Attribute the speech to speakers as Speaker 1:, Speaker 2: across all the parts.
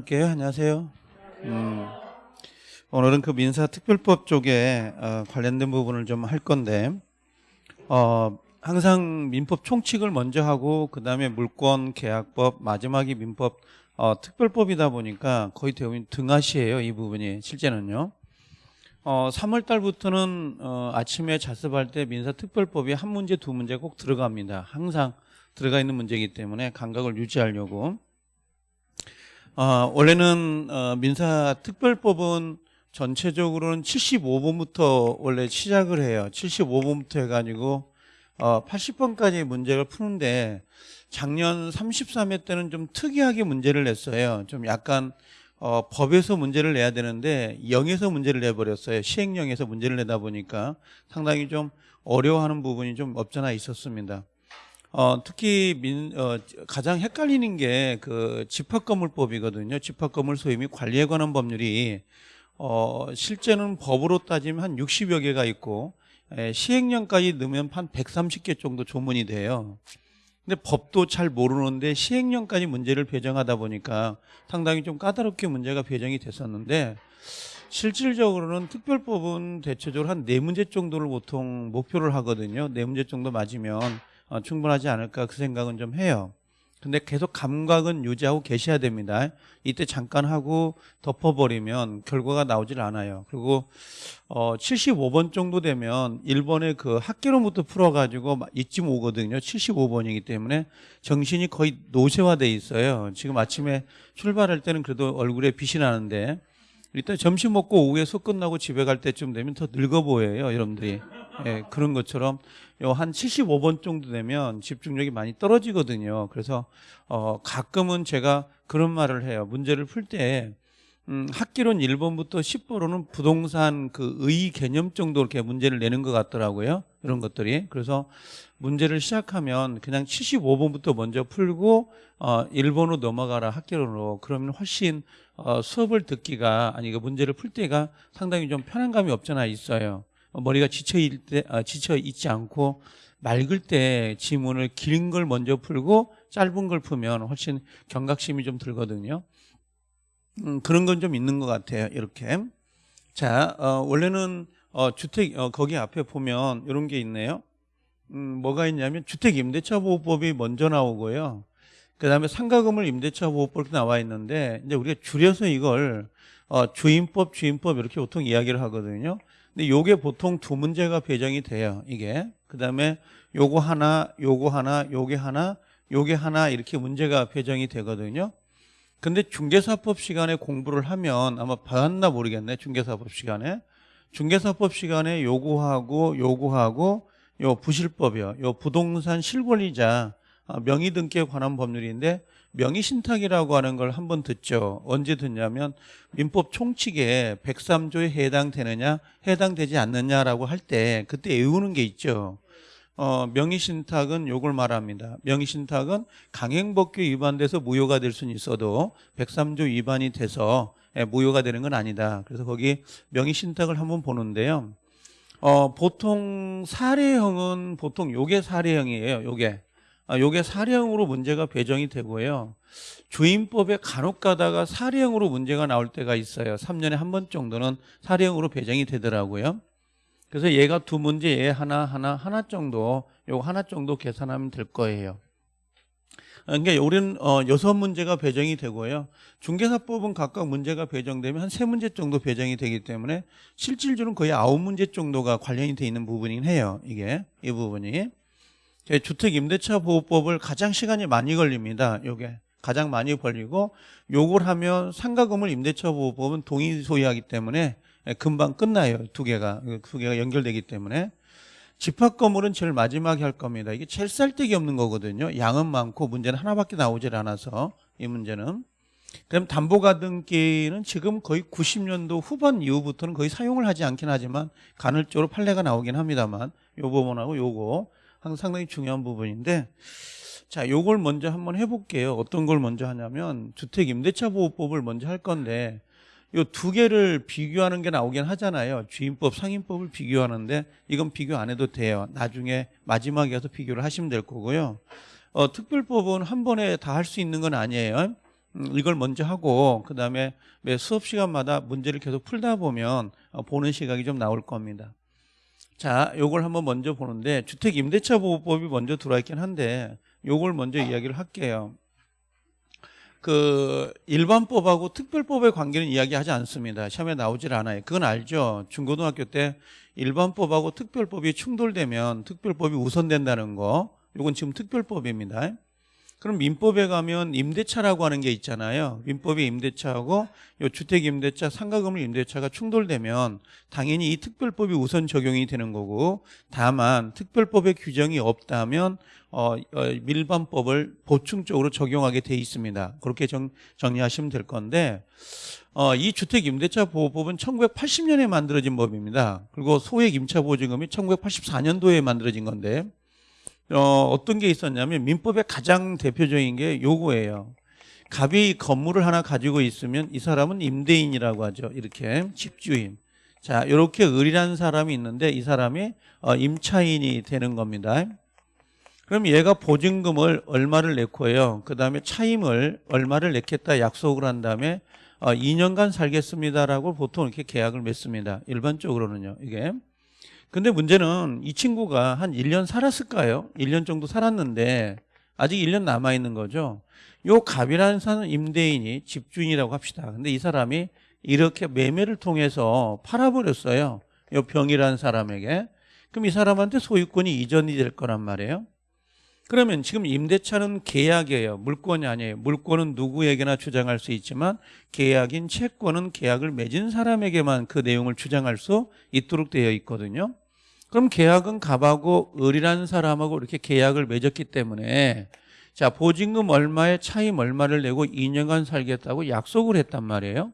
Speaker 1: 나눌게요. 안녕하세요. 음, 오늘은 그 민사특별법 쪽에 어, 관련된 부분을 좀 할 건데, 어, 항상 민법 총칙을 먼저 하고 그 다음에 물권 계약법 마지막이 민법 어, 특별법이다 보니까 거의 대부분 등하시예요. 이 부분이 실제는요. 어, 3월 달부터는 어, 아침에 자습할 때 민사특별법이 한 문제 두 문제 꼭 들어갑니다. 항상 들어가 있는 문제이기 때문에 감각을 유지하려고. 어, 원래는 어, 민사특별법은 전체적으로는 75번부터 원래 시작을 해요. 75번부터 해가지고 어, 80번까지 문제를 푸는데 작년 33회 때는 좀 특이하게 문제를 냈어요. 좀 약간 어, 법에서 문제를 내야 되는데 0에서 문제를 내버렸어요. 시행령에서 문제를 내다 보니까 상당히 좀 어려워하는 부분이 좀 없잖아 있었습니다. 어, 특히 민, 어, 가장 헷갈리는 게 그 집합건물법이거든요. 집합건물 및 관리에 관한 법률이 어, 실제는 법으로 따지면 한 60여 개가 있고 에, 시행령까지 넣으면 한 130개 정도 조문이 돼요. 근데 법도 잘 모르는데 시행령까지 문제를 배정하다 보니까 상당히 좀 까다롭게 문제가 배정이 됐었는데 실질적으로는 특별법은 대체적으로 한 네 문제 정도를 보통 목표를 하거든요. 네 문제 정도 맞으면 어, 충분하지 않을까 그 생각은 좀 해요. 근데 계속 감각은 유지하고 계셔야 됩니다. 이때 잠깐 하고 덮어버리면 결과가 나오질 않아요. 그리고 어 75번 정도 되면 1번에 그 학계로부터 풀어가지고 이쯤 오거든요. 75번이기 때문에 정신이 거의 노쇠화돼 있어요. 지금 아침에 출발할 때는 그래도 얼굴에 빛이 나는데 일단 점심 먹고 오후에 수업 끝나고 집에 갈 때쯤 되면 더 늙어 보여요, 여러분들이. 예, 그런 것처럼 요 한 75번 정도 되면 집중력이 많이 떨어지거든요. 그래서 어 가끔은 제가 그런 말을 해요. 문제를 풀때 음, 학기론 1번부터 10번으로는 부동산 그 의 개념 정도 이렇게 문제를 내는 것 같더라고요. 이런 것들이. 그래서 문제를 시작하면 그냥 75번부터 먼저 풀고 어 1번으로 넘어가라 학기론으로 그러면 훨씬 어 수업을 듣기가 아니 그 문제를 풀 때가 상당히 좀 편안감이 없잖아 있어요. 머리가 지쳐 때 아, 지쳐 있지 않고 맑을 때 지문을 긴 걸 먼저 풀고 짧은 걸 풀면 훨씬 경각심이 좀 들거든요. 음, 그런 건 좀 있는 것 같아요. 이렇게. 자, 어, 원래는 어, 주택 어, 거기 앞에 보면 이런 게 있네요. 음, 뭐가 있냐면 주택 임대차 보호법이 먼저 나오고요. 그다음에 상가금을 임대차 보호법 이렇게 나와 있는데 이제 우리가 줄여서 이걸 어, 주임법, 주임법 이렇게 보통 이야기를 하거든요. 근데 요게 보통 두 문제가 배정이 돼요. 이게. 그다음에 요거 하나, 요거 하나, 요게 하나, 요게 하나 이렇게 문제가 배정이 되거든요. 근데 중개사법 시간에 공부를 하면 아마 받았나 모르겠네. 중개사법 시간에. 중개사법 시간에 요구하고 요구하고 요 부실법이요. 요 부동산 실권리자 아, 명의 등기에 관한 법률인데 명의 신탁이라고 하는 걸 한 번 듣죠. 언제 듣냐면 민법 총칙에 103조에 해당되느냐 해당되지 않느냐라고 할 때 그때 외우는 게 있죠. 어, 명의신탁은 요걸 말합니다. 명의신탁은 강행법규 위반돼서 무효가 될 수는 있어도 103조 위반이 돼서 예, 무효가 되는 건 아니다. 그래서 거기 명의신탁을 한번 보는데요. 어, 보통 사례형은 보통 요게 사례형이에요. 요게. 아, 요게 사례형으로 문제가 배정이 되고요. 주임법에 간혹 가다가 사례형으로 문제가 나올 때가 있어요. 3년에 한 번 정도는 사례형으로 배정이 되더라고요. 그래서 얘가 두 문제, 얘 하나, 하나, 하나 정도, 요거 하나 정도 계산하면 될 거예요. 그러니까 우리는 어, 여섯 문제가 배정이 되고요. 중개사법은 각각 문제가 배정되면 한 세 문제 정도 배정이 되기 때문에 실질적으로는 거의 아홉 문제 정도가 관련이 돼 있는 부분이긴 해요. 이게 이 부분이 주택 임대차 보호법을 가장 시간이 많이 걸립니다. 요게 가장 많이 걸리고 요걸 하면 상가금을 임대차 보호법은 동의 소유하기 때문에 금방 끝나요. 두 개가 두 개가 연결되기 때문에 집합 건물은 제일 마지막에 할 겁니다. 이게 제일 쌀데기 없는 거거든요. 양은 많고 문제는 하나밖에 나오질 않아서 이 문제는. 그럼 담보가등기는 지금 거의 90년도 후반 이후부터는 거의 사용을 하지 않긴 하지만 간헐적으로 판례가 나오긴 합니다만 요 부분하고 요거 상당히 중요한 부분인데 자 요걸 먼저 한번 해볼게요. 어떤 걸 먼저 하냐면 주택임대차보호법을 먼저 할 건데 요 두 개를 비교하는 게 나오긴 하잖아요. 주임법, 상임법을 비교하는데 이건 비교 안 해도 돼요. 나중에 마지막에 가서 비교를 하시면 될 거고요. 어, 특별법은 한 번에 다 할 수 있는 건 아니에요. 음, 이걸 먼저 하고 그 다음에 매 수업 시간마다 문제를 계속 풀다 보면 어, 보는 시각이 좀 나올 겁니다. 자, 요걸 한번 먼저 보는데 주택 임대차 보호법이 먼저 들어와 있긴 한데 요걸 먼저 이야기를 할게요. 그 일반법하고 특별법의 관계는 이야기하지 않습니다. 시험에 나오질 않아요. 그건 알죠. 중고등학교 때 일반법하고 특별법이 충돌되면 특별법이 우선된다는 거. 요건 지금 특별법입니다. 그럼 민법에 가면 임대차라고 하는 게 있잖아요. 민법의 임대차하고 요 주택 임대차, 상가금을 임대차가 충돌되면 당연히 이 특별법이 우선 적용이 되는 거고 다만 특별법의 규정이 없다면 어, 어 일반법을 보충적으로 적용하게 돼 있습니다. 그렇게 정, 정리하시면 될 건데 어, 이 주택 임대차 보호법은 1980년에 만들어진 법입니다. 그리고 소액 임차 보증금이 1984년도에 만들어진 건데 어, 어떤 게 있었냐면 민법의 가장 대표적인 게 요거예요. 갑이 건물을 하나 가지고 있으면 이 사람은 임대인이라고 하죠. 이렇게 집주인. 자, 이렇게 을이라는 사람이 있는데 이 사람이 어, 임차인이 되는 겁니다. 그럼 얘가 보증금을 얼마를 냈고요. 그 다음에 차임을 얼마를 냈겠다 약속을 한 다음에 어, 2년간 살겠습니다라고 보통 이렇게 계약을 맺습니다. 일반적으로는요. 이게. 근데 문제는 이 친구가 한 1년 살았을까요? 1년 정도 살았는데 아직 1년 남아 있는 거죠. 요 갑이라는 사는 임대인이 집주인이라고 합시다. 근데 이 사람이 이렇게 매매를 통해서 팔아버렸어요. 요 병이라는 사람에게. 그럼 이 사람한테 소유권이 이전이 될 거란 말이에요. 그러면 지금 임대차는 계약이에요. 물권이 아니에요. 물권은 누구에게나 주장할 수 있지만 계약인 채권은 계약을 맺은 사람에게만 그 내용을 주장할 수 있도록 되어 있거든요. 그럼 계약은 갑하고 을이라는 사람하고 이렇게 계약을 맺었기 때문에 자 보증금 얼마에 차임 얼마를 내고 2년간 살겠다고 약속을 했단 말이에요.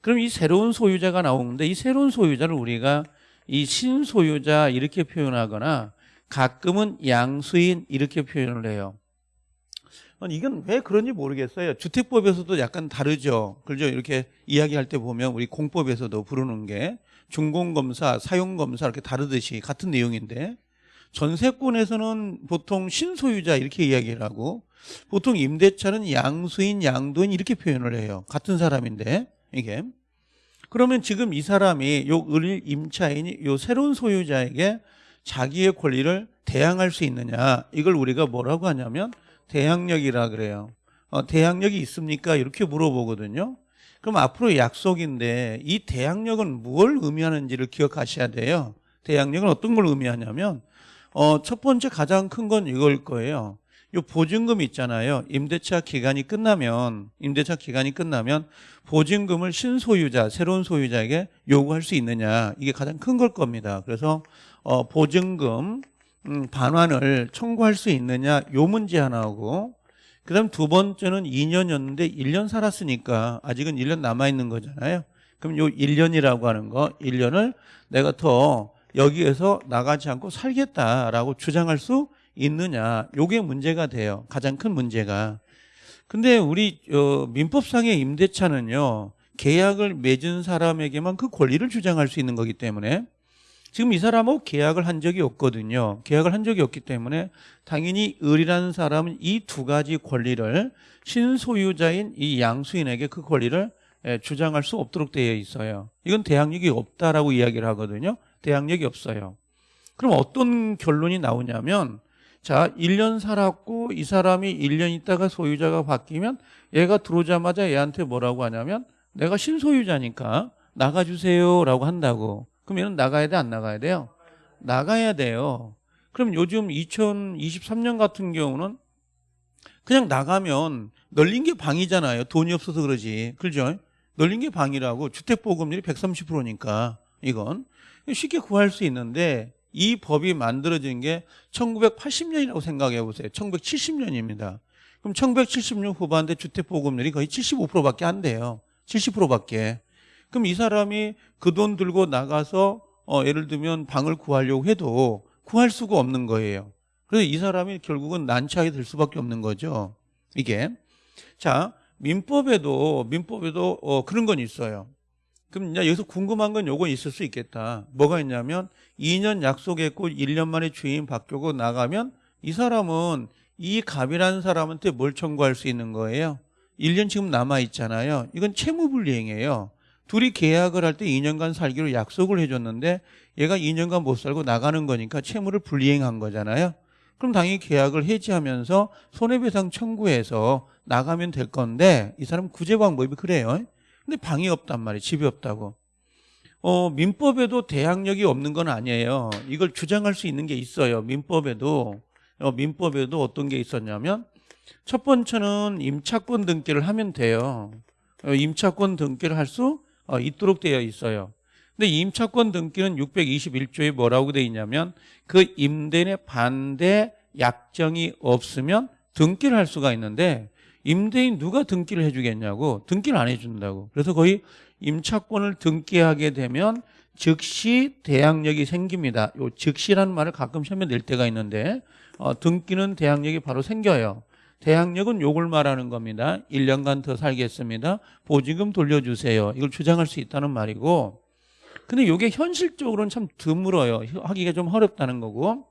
Speaker 1: 그럼 이 새로운 소유자가 나오는데 이 새로운 소유자를 우리가 이 신소유자 이렇게 표현하거나 가끔은 양수인 이렇게 표현을 해요. 이건 왜 그런지 모르겠어요. 주택법에서도 약간 다르죠. 그죠? 이렇게 이야기할 때 보면 우리 공법에서도 부르는 게 준공검사, 사용검사 이렇게 다르듯이 같은 내용인데 전세권에서는 보통 신소유자 이렇게 이야기를 하고 보통 임대차는 양수인, 양도인 이렇게 표현을 해요. 같은 사람인데 이게 그러면 지금 이 사람이 요 을 임차인이 요 새로운 소유자에게 자기의 권리를 대항할 수 있느냐 이걸 우리가 뭐라고 하냐면 대항력이라 그래요. 어, 대항력이 있습니까? 이렇게 물어보거든요. 그럼 앞으로 약속인데 이 대항력은 뭘 의미하는지를 기억하셔야 돼요. 대항력은 어떤 걸 의미하냐면 어, 첫 번째 가장 큰 건 이걸 거예요. 이 보증금 있잖아요. 임대차 기간이 끝나면 임대차 기간이 끝나면 보증금을 신소유자, 새로운 소유자에게 요구할 수 있느냐 이게 가장 큰 걸 겁니다. 그래서 어, 보증금 음, 반환을 청구할 수 있느냐 요 문제 하나하고 그 다음 두 번째는 2년이었는데 1년 살았으니까 아직은 1년 남아있는 거잖아요. 그럼 요 1년이라고 하는 거 1년을 내가 더 여기에서 나가지 않고 살겠다라고 주장할 수 있느냐 요게 문제가 돼요. 가장 큰 문제가. 근데 우리 어, 민법상의 임대차는요. 계약을 맺은 사람에게만 그 권리를 주장할 수 있는 거기 때문에 지금 이 사람하고 계약을 한 적이 없거든요. 계약을 한 적이 없기 때문에 당연히 을이라는 사람은 이 두 가지 권리를 신소유자인 이 양수인에게 그 권리를 예, 주장할 수 없도록 되어 있어요. 이건 대항력이 없다라고 이야기를 하거든요. 대항력이 없어요. 그럼 어떤 결론이 나오냐면 자, 1년 살았고 이 사람이 1년 있다가 소유자가 바뀌면 얘가 들어오자마자 얘한테 뭐라고 하냐면 내가 신소유자니까 나가주세요라고 한다고. 그럼 얘는 나가야 돼, 안 나가야 돼요? 나가야 돼요. 그럼 요즘 2023년 같은 경우는 그냥 나가면 널린 게 방이잖아요. 돈이 없어서 그러지. 그죠? 널린 게 방이라고 주택보급률이 130%니까 이건 쉽게 구할 수 있는데 이 법이 만들어진 게 1980년이라고 생각해 보세요. 1970년입니다. 그럼 1970년 후반대 주택보급률이 거의 75%밖에 안 돼요. 70%밖에. 그럼 이 사람이 그 돈 들고 나가서 어, 예를 들면 방을 구하려고 해도 구할 수가 없는 거예요. 그래서 이 사람이 결국은 난처하게 될 수밖에 없는 거죠. 이게 자 민법에도 민법에도 어, 그런 건 있어요. 그럼 이제 여기서 궁금한 건 요건 있을 수 있겠다. 뭐가 있냐면 2년 약속했고 1년 만에 주인 바뀌고 나가면 이 사람은 이 갑이라는 사람한테 뭘 청구할 수 있는 거예요? 1년 지금 남아 있잖아요. 이건 채무불이행이에요. 둘이 계약을 할 때 2년간 살기로 약속을 해줬는데 얘가 2년간 못 살고 나가는 거니까 채무를 불이행한 거잖아요. 그럼 당연히 계약을 해지하면서 손해배상 청구해서 나가면 될 건데 이 사람 구제 방법이 그래요. 근데 방이 없단 말이에요. 집이 없다고. 어, 민법에도 대항력이 없는 건 아니에요. 이걸 주장할 수 있는 게 있어요. 민법에도 어, 민법에도 어떤 게 있었냐면 첫 번째는 임차권 등기를 하면 돼요. 어, 임차권 등기를 할 수 있도록 되어 있어요. 근데 임차권 등기는 621조에 뭐라고 되어 있냐면 그 임대인의 반대 약정이 없으면 등기를 할 수가 있는데 임대인 누가 등기를 해주겠냐고 등기를 안 해준다고. 그래서 거의 임차권을 등기하게 되면 즉시 대항력이 생깁니다. 요 즉시라는 말을 가끔 시험에 낼 때가 있는데 어, 등기는 대항력이 바로 생겨요 대항력은 요걸 말하는 겁니다 1년간 더 살겠습니다 보증금 돌려주세요 이걸 주장할 수 있다는 말이고 근데 이게 현실적으로는 참 드물어요. 하기가 좀 어렵다는 거고.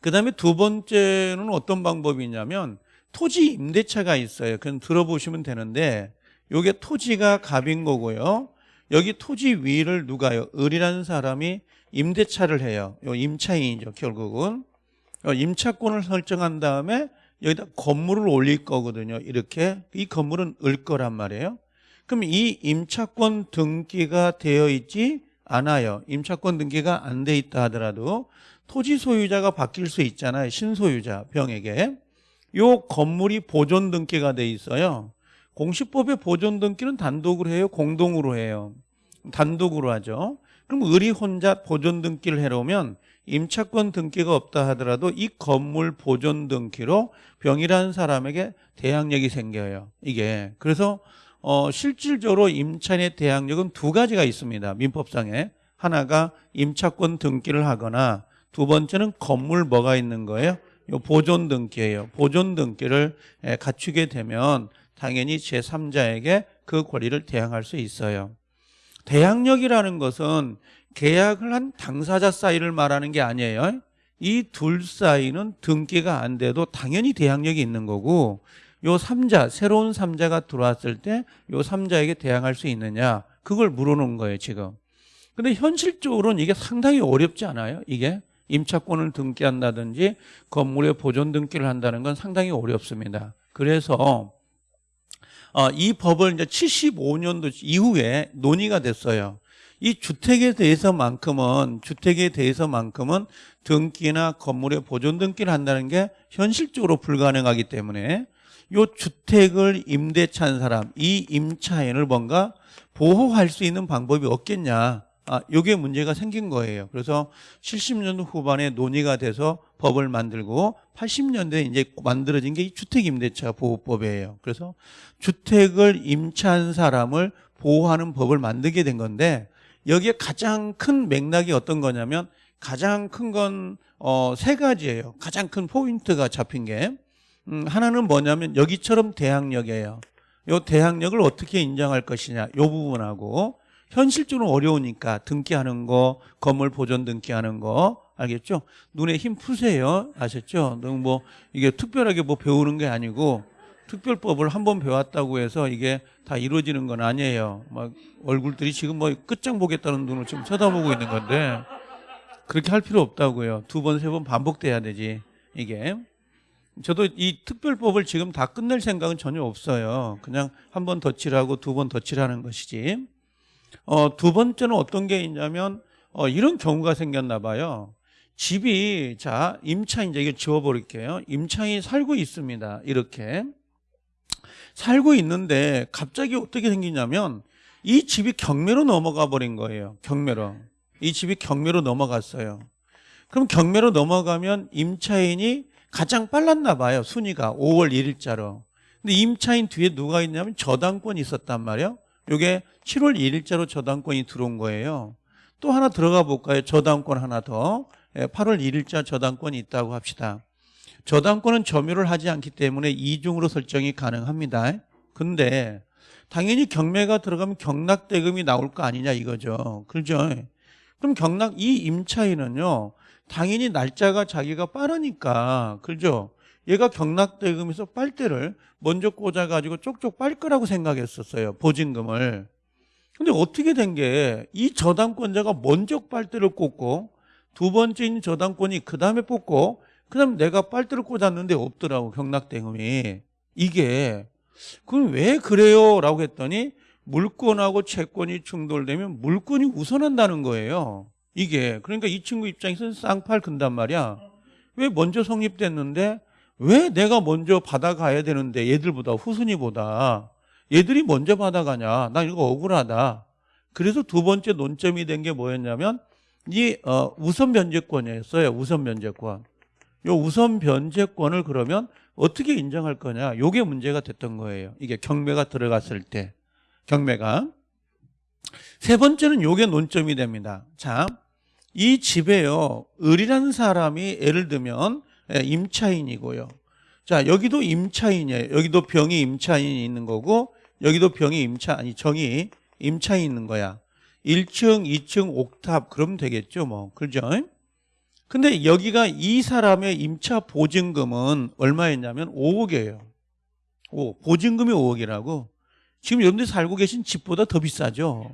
Speaker 1: 그 다음에 두 번째는 어떤 방법이 있냐면 토지 임대차가 있어요. 그건 들어보시면 되는데 이게 토지가 갑인 거고요. 여기 토지 위를 누가요? 을이라는 사람이 임대차를 해요. 요 임차인이죠. 결국은 어, 임차권을 설정한 다음에 여기다 건물을 올릴 거거든요. 이렇게 이 건물은 을 거란 말이에요. 그럼 이 임차권 등기가 되어 있지 않아요. 임차권 등기가 안 돼 있다 하더라도 토지 소유자가 바뀔 수 있잖아요. 신소유자 병에게. 요 건물이 보존 등기가 돼 있어요. 공시법의 보존 등기는 단독으로 해요. 공동으로 해요. 단독으로 하죠. 그럼 을이 혼자 보존 등기를 해놓으면 임차권 등기가 없다 하더라도 이 건물 보존 등기로 병이라는 사람에게 대항력이 생겨요. 이게 그래서 어, 실질적으로 임차인의 대항력은 두 가지가 있습니다. 민법상에. 하나가 임차권 등기를 하거나 두 번째는 건물 뭐가 있는 거예요? 요 보존 등기예요. 보존 등기를 갖추게 되면 당연히 제3자에게 그 권리를 대항할 수 있어요. 대항력이라는 것은 계약을 한 당사자 사이를 말하는 게 아니에요. 이 둘 사이는 등기가 안 돼도 당연히 대항력이 있는 거고 요 3자, 새로운 3자가 들어왔을 때 요 3자에게 대항할 수 있느냐 그걸 물어놓은 거예요 지금. 근데 현실적으로는 이게 상당히 어렵지 않아요 이게? 임차권을 등기한다든지 건물의 보존 등기를 한다는 건 상당히 어렵습니다. 그래서 어, 이 법을 이제 75년도 이후에 논의가 됐어요 이 주택에 대해서만큼은 주택에 대해서만큼은 등기나 건물의 보존 등기를 한다는 게 현실적으로 불가능하기 때문에 요 주택을 임대차한 사람, 이 임차인을 뭔가 보호할 수 있는 방법이 없겠냐. 아, 요게 문제가 생긴 거예요. 그래서 70년대 후반에 논의가 돼서 법을 만들고 80년대에 이제 만들어진 게 이 주택임대차 보호법이에요. 그래서 주택을 임차한 사람을 보호하는 법을 만들게 된 건데 여기에 가장 큰 맥락이 어떤 거냐면 가장 큰건 어, 세 가지예요. 가장 큰 포인트가 잡힌 게 음, 하나는 뭐냐면 여기처럼 대항력이에요. 이 대항력을 어떻게 인정할 것이냐 이 부분하고 현실적으로 어려우니까 등기하는 거 건물 보존 등기하는 거 알겠죠? 눈에 힘 푸세요 아셨죠? 너무 뭐 이게 특별하게 뭐 배우는 게 아니고 특별법을 한 번 배웠다고 해서 이게 다 이루어지는 건 아니에요. 막 얼굴들이 지금 뭐 끝장 보겠다는 눈을 지금 쳐다보고 있는 건데 그렇게 할 필요 없다고요. 두 번, 세 번 반복돼야 되지 이게. 저도 이 특별법을 지금 다 끝낼 생각은 전혀 없어요. 그냥 한 번 덧칠하고 두 번 덧칠하는 것이지. 어, 두 번째는 어떤 게 있냐면 어, 이런 경우가 생겼나 봐요. 집이 자 임차인 이제 이걸 지워버릴게요. 임차인이 살고 있습니다. 이렇게 살고 있는데 갑자기 어떻게 생기냐면 이 집이 경매로 넘어가 버린 거예요. 경매로 이 집이 경매로 넘어갔어요. 그럼 경매로 넘어가면 임차인이 가장 빨랐나 봐요. 순위가 5월 1일자로. 근데 임차인 뒤에 누가 있냐면 저당권이 있었단 말이에요. 이게 7월 1일자로 저당권이 들어온 거예요. 또 하나 들어가 볼까요? 저당권 하나 더. 8월 예, 1일자 저당권이 있다고 합시다. 저당권은 점유를 하지 않기 때문에 이중으로 설정이 가능합니다. 근데 당연히 경매가 들어가면 경락대금이 나올 거 아니냐 이거죠. 그렇죠? 그럼 경락 이 임차인은요. 당연히 날짜가 자기가 빠르니까 그죠? 얘가 경락대금에서 빨대를 먼저 꽂아가지고 쪽쪽 빨 거라고 생각했었어요. 보증금을. 근데 어떻게 된 게 이 저당권자가 먼저 빨대를 꽂고 두 번째인 저당권이 그 다음에 뽑고 그 다음에 내가 빨대를 꽂았는데 없더라고 경락대금이. 이게 그럼 왜 그래요? 라고 했더니 물권하고 채권이 충돌되면 물권이 우선한다는 거예요. 이게 그러니까 이 친구 입장에서는 쌍팔 근단 말이야. 왜 먼저 성립됐는데 왜 내가 먼저 받아가야 되는데 얘들보다 후순위보다 얘들이 먼저 받아가냐? 나 이거 억울하다. 그래서 두 번째 논점이 된 게 뭐였냐면 이 어, 우선 변제권이었어요. 우선 변제권. 요 우선 변제권을 그러면 어떻게 인정할 거냐? 요게 문제가 됐던 거예요. 이게 경매가 들어갔을 때 경매가 세 번째는 요게 논점이 됩니다. 자, 이 집에요 을이라는 사람이 예를 들면 예, 임차인이고요. 자, 여기도 임차인이에요. 여기도 병이 임차인이 있는 거고 여기도 병이 임차 아니 정이 임차인 있는 거야. 1층, 2층 옥탑 그러면 되겠죠, 뭐. 그죠? 근데 여기가 이 사람의 임차 보증금은 얼마였냐면 5억이에요. 오, 보증금이 5억이라고. 지금 여러분들 살고 계신 집보다 더 비싸죠.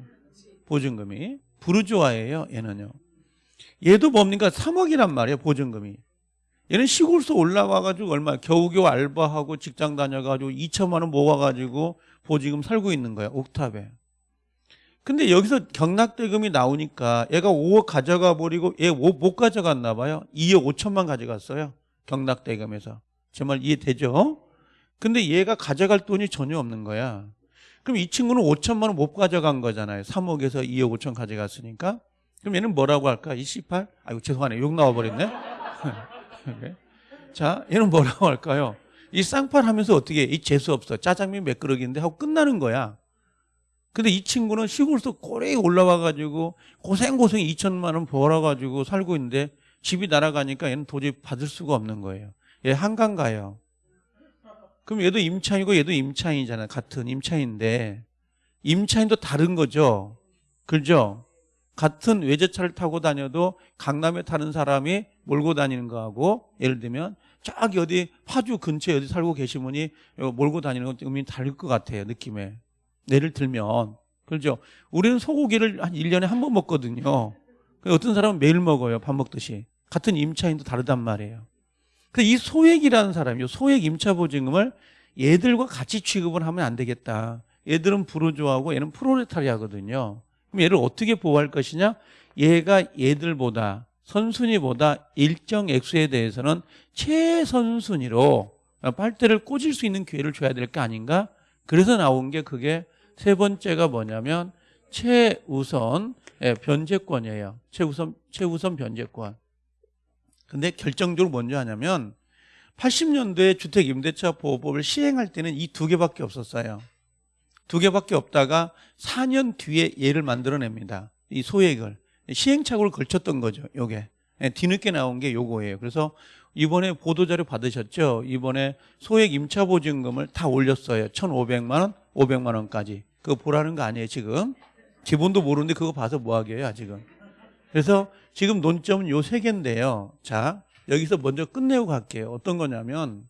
Speaker 1: 보증금이. 부르주아예요, 얘는요. 얘도 뭡니까? 3억이란 말이에요, 보증금이. 얘는 시골서 올라와가지고 얼마, 겨우겨우 알바하고 직장 다녀가지고 2천만 원 모아가지고 보증금 살고 있는 거야, 옥탑에. 근데 여기서 경락대금이 나오니까 얘가 5억 가져가 버리고 얘 못 가져갔나 봐요. 2억 5천만 가져갔어요. 경락대금에서. 제 말 이해되죠? 근데 얘가 가져갈 돈이 전혀 없는 거야. 그럼 이 친구는 5천만 원 못 가져간 거잖아요. 3억에서 2억 5천 가져갔으니까. 그럼 얘는 뭐라고 할까? 이 C8? 아이고 죄송하네. 욕 나와버렸네. 자, 얘는 뭐라고 할까요? 이 쌍팔 하면서 어떻게 해? 이 재수 없어. 짜장면 몇 그릇인데 하고 끝나는 거야. 근데 이 친구는 시골에서 고래 올라와가지고 고생고생 2천만 원 벌어가지고 살고 있는데 집이 날아가니까 얘는 도저히 받을 수가 없는 거예요. 얘 한강 가요. 그럼 얘도 임차인이고 얘도 임차인이잖아요. 같은 임차인인데 임차인도 다른 거죠. 그죠? 같은 외제차를 타고 다녀도 강남에 타는 사람이 몰고 다니는 거하고 예를 들면 저기 어디 파주 근처에 어디 살고 계신 분이 몰고 다니는 건 의미 다를 것 같아요. 느낌에. 예를 들면 그렇죠. 우리는 소고기를 한 1년에 한 번 먹거든요. 어떤 사람은 매일 먹어요. 밥 먹듯이. 같은 임차인도 다르단 말이에요. 근데 이 소액이라는 사람이요. 소액 임차 보증금을 얘들과 같이 취급을 하면 안 되겠다. 얘들은 부르주아하고 얘는 프로레타리아거든요. 그럼 얘를 어떻게 보호할 것이냐? 얘가 얘들보다 선순위보다 일정 액수에 대해서는 최선순위로 빨대를 꽂을 수 있는 기회를 줘야 될 게 아닌가? 그래서 나온 게 그게 세 번째가 뭐냐면 최우선 예, 변제권이에요. 최우선 최우선 변제권. 근데 결정적으로 먼저 하냐면 80년도에 주택 임대차 보호법을 시행할 때는 이 두 개밖에 없었어요. 두 개밖에 없다가 4년 뒤에 얘를 만들어냅니다. 이 소액을 시행착오를 걸쳤던 거죠. 요게 예, 뒤늦게 나온 게 요거예요. 그래서 이번에 보도자료 받으셨죠? 이번에 소액 임차 보증금을 다 올렸어요. 1,500만 원, 500만 원까지. 그거 보라는 거 아니에요, 지금. 기본도 모르는데 그거 봐서 뭐 하게요, 지금. 그래서 지금 논점은 요 세 개인데요. 자, 여기서 먼저 끝내고 갈게요. 어떤 거냐면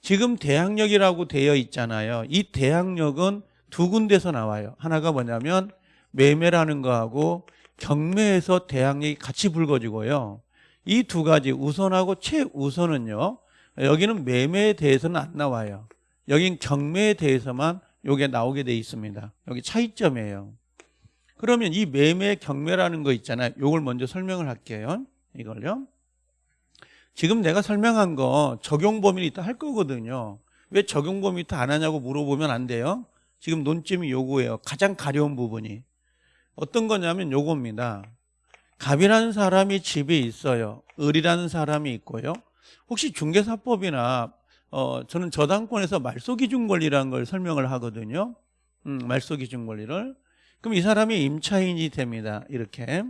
Speaker 1: 지금 대항력이라고 되어 있잖아요. 이 대항력은 두 군데서 나와요. 하나가 뭐냐면 매매라는 거하고 경매에서 대항력이 같이 불거지고요. 이 두 가지 우선하고 최우선은요. 여기는 매매에 대해서는 안 나와요. 여긴 경매에 대해서만 요게 나오게 돼 있습니다. 여기 차이점이에요. 그러면 이 매매 경매라는 거 있잖아요. 요걸 먼저 설명을 할게요. 이걸요. 지금 내가 설명한 거 적용 범위는 이따 할 거거든요. 왜 적용 범위 이따 안 하냐고 물어보면 안 돼요. 지금 논점이 요거예요. 가장 가려운 부분이. 어떤 거냐면 요겁니다. 갑이라는 사람이 집에 있어요. 을이라는 사람이 있고요. 혹시 중개사법이나 어, 저는 저당권에서 말소 기준 권리라는 걸 설명을 하거든요. 음, 말소 기준 권리를. 그럼 이 사람이 임차인이 됩니다. 이렇게.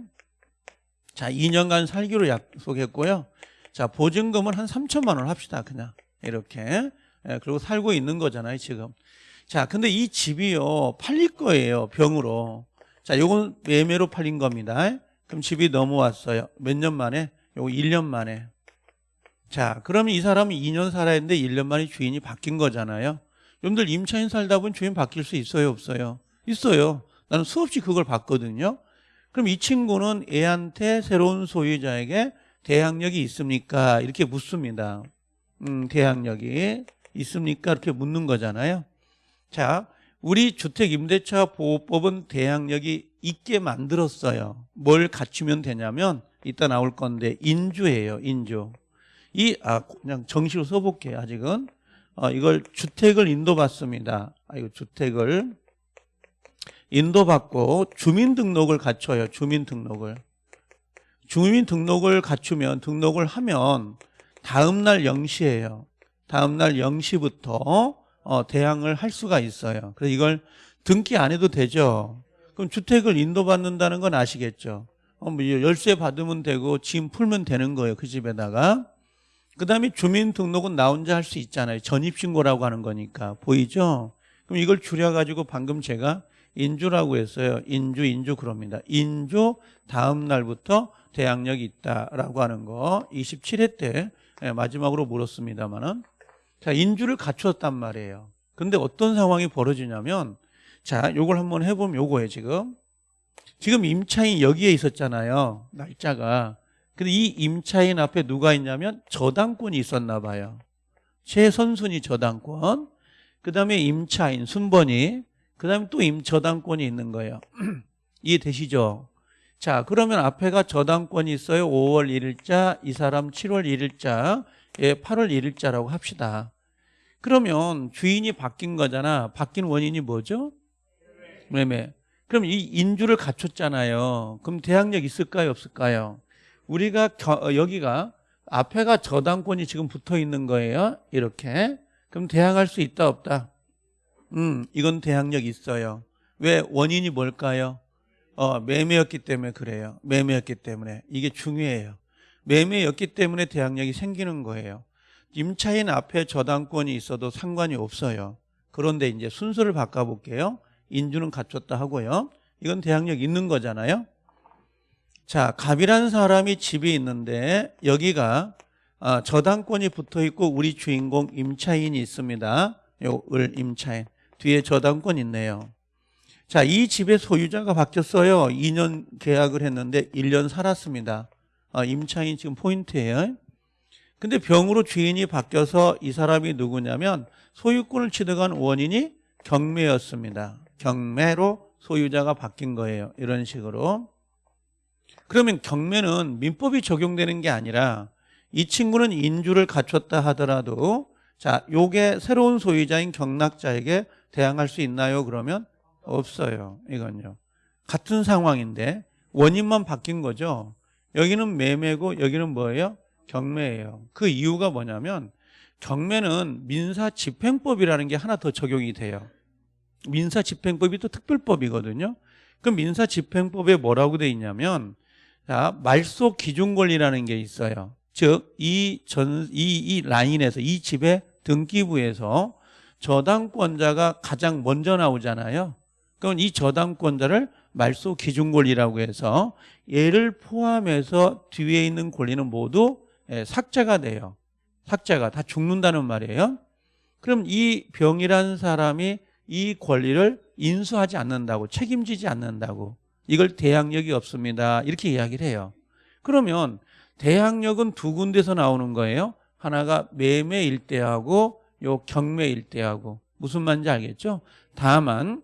Speaker 1: 자, 2년간 살기로 약속했고요. 자, 보증금은 한 3천만 원 합시다. 그냥. 이렇게. 예, 그리고 살고 있는 거잖아요, 지금. 자, 근데 이 집이요, 팔릴 거예요, 병으로. 자, 요건 매매로 팔린 겁니다. 그럼 집이 넘어왔어요. 몇 년 만에? 요거 1년 만에. 자, 그러면 이 사람은 2년 살아야 했는데 1년 만에 주인이 바뀐 거잖아요. 여러분들 임차인 살다 보면 주인 바뀔 수 있어요, 없어요? 있어요. 나는 수없이 그걸 봤거든요. 그럼 이 친구는 애한테 새로운 소유자에게 대항력이 있습니까? 이렇게 묻습니다. 음, 대항력이 있습니까? 이렇게 묻는 거잖아요. 자, 우리 주택임대차 보호법은 대항력이 있게 만들었어요. 뭘 갖추면 되냐면 이따 나올 건데 인주예요. 인주. 이 아 그냥 정시로 써볼게요. 아직은 어, 이걸 주택을 인도받습니다. 아 이거 주택을 인도받고 주민등록을 갖춰요. 주민등록을 주민등록을 갖추면 등록을 하면 다음날 0시예요. 다음날 0시부터 어, 대항을 할 수가 있어요. 그래서 이걸 등기 안 해도 되죠. 그럼 주택을 인도받는다는 건 아시겠죠? 어, 뭐 열쇠 받으면 되고 짐 풀면 되는 거예요. 그 집에다가. 그 다음에 주민등록은 나 혼자 할 수 있잖아요. 전입신고라고 하는 거니까. 보이죠? 그럼 이걸 줄여가지고 방금 제가 인주라고 했어요. 인주, 인주 그럽니다. 인주 다음 날부터 대항력이 있다라고 하는 거 27회 때 예, 마지막으로 물었습니다만은 자 인주를 갖췄단 말이에요. 근데 어떤 상황이 벌어지냐면 자 요걸 한번 해보면 요거예요 지금 지금 임차인 여기에 있었잖아요. 날짜가 근데 이 임차인 앞에 누가 있냐면 저당권이 있었나 봐요. 최선순위 저당권 그 다음에 임차인 순번이 그 다음에 또 임 저당권이 있는 거예요. 이해되시죠? 자 그러면 앞에가 저당권이 있어요. 5월 1일자 이 사람 7월 1일자 예, 8월 1일자라고 합시다. 그러면 주인이 바뀐 거잖아. 바뀐 원인이 뭐죠? 매매. 그럼 이 인주를 갖췄잖아요. 그럼 대항력 있을까요? 없을까요? 우리가 겨, 어, 여기가 앞에가 저당권이 지금 붙어 있는 거예요. 이렇게. 그럼 대항할 수 있다 없다? 음, 이건 대항력 있어요. 왜 원인이 뭘까요? 어, 매매였기 때문에 그래요. 매매였기 때문에 이게 중요해요. 매매였기 때문에 대항력이 생기는 거예요. 임차인 앞에 저당권이 있어도 상관이 없어요. 그런데 이제 순서를 바꿔 볼게요. 인주는 갖췄다 하고요. 이건 대항력 있는 거잖아요. 자, 갑이라는 사람이 집이 있는데 여기가 아, 저당권이 붙어 있고 우리 주인공 임차인이 있습니다. 요 을 임차인 뒤에 저당권 있네요. 자, 이 집의 소유자가 바뀌었어요. 2년 계약을 했는데 1년 살았습니다. 아, 임차인 지금 포인트예요. 근데 병으로 주인이 바뀌어서 이 사람이 누구냐면 소유권을 취득한 원인이 경매였습니다. 경매로 소유자가 바뀐 거예요. 이런 식으로. 그러면 경매는 민법이 적용되는 게 아니라 이 친구는 인주를 갖췄다 하더라도 자, 요게 새로운 소유자인 경락자에게 대항할 수 있나요? 그러면 없어요. 이건요. 같은 상황인데 원인만 바뀐 거죠. 여기는 매매고 여기는 뭐예요? 경매예요. 그 이유가 뭐냐면 경매는 민사 집행법이라는 게 하나 더 적용이 돼요. 민사 집행법이 또 특별법이거든요. 그 민사 집행법에 뭐라고 돼 있냐면 자, 말소 기준 권리라는 게 있어요. 즉, 이 전, 이, 이 라인에서, 이 집의 등기부에서 저당권자가 가장 먼저 나오잖아요. 그럼 이 저당권자를 말소 기준 권리라고 해서 얘를 포함해서 뒤에 있는 권리는 모두 예, 삭제가 돼요. 삭제가 다 죽는다는 말이에요. 그럼 이 병이라는 사람이 이 권리를 인수하지 않는다고 책임지지 않는다고 이걸 대항력이 없습니다. 이렇게 이야기를 해요. 그러면 대항력은 두 군데서 나오는 거예요. 하나가 매매 일대하고 요 경매 일대하고 무슨 말인지 알겠죠? 다만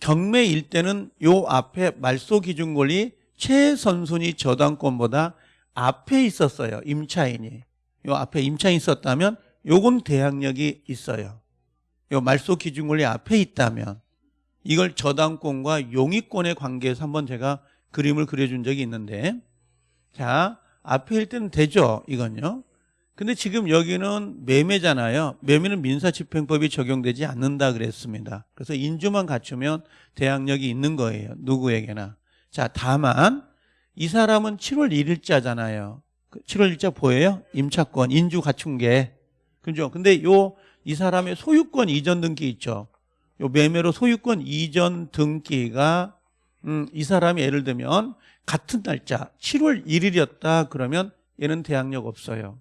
Speaker 1: 경매 일대는 요 앞에 말소 기준 권리 최선순위 저당권보다 앞에 있었어요. 임차인이. 요 앞에 임차인이 있었다면 요건 대항력이 있어요. 요 말소 기준 권리 앞에 있다면 이걸 저당권과 용의권의 관계에서 한번 제가 그림을 그려준 적이 있는데. 자 앞에 일 때는 되죠 이건요? 근데 지금 여기는 매매잖아요. 매매는 민사집행법이 적용되지 않는다 그랬습니다. 그래서 인주만 갖추면 대항력이 있는 거예요 누구에게나. 자 다만 이 사람은 7월 1일자잖아요. 7월 1일자 보여요? 임차권 인주 갖춘 게. 그죠? 근데 요 이 사람의 소유권 이전 등기 있죠 요 매매로 소유권 이전 등기가 음, 이 사람이 예를 들면 같은 날짜 7월 1일이었다 그러면 얘는 대항력 없어요.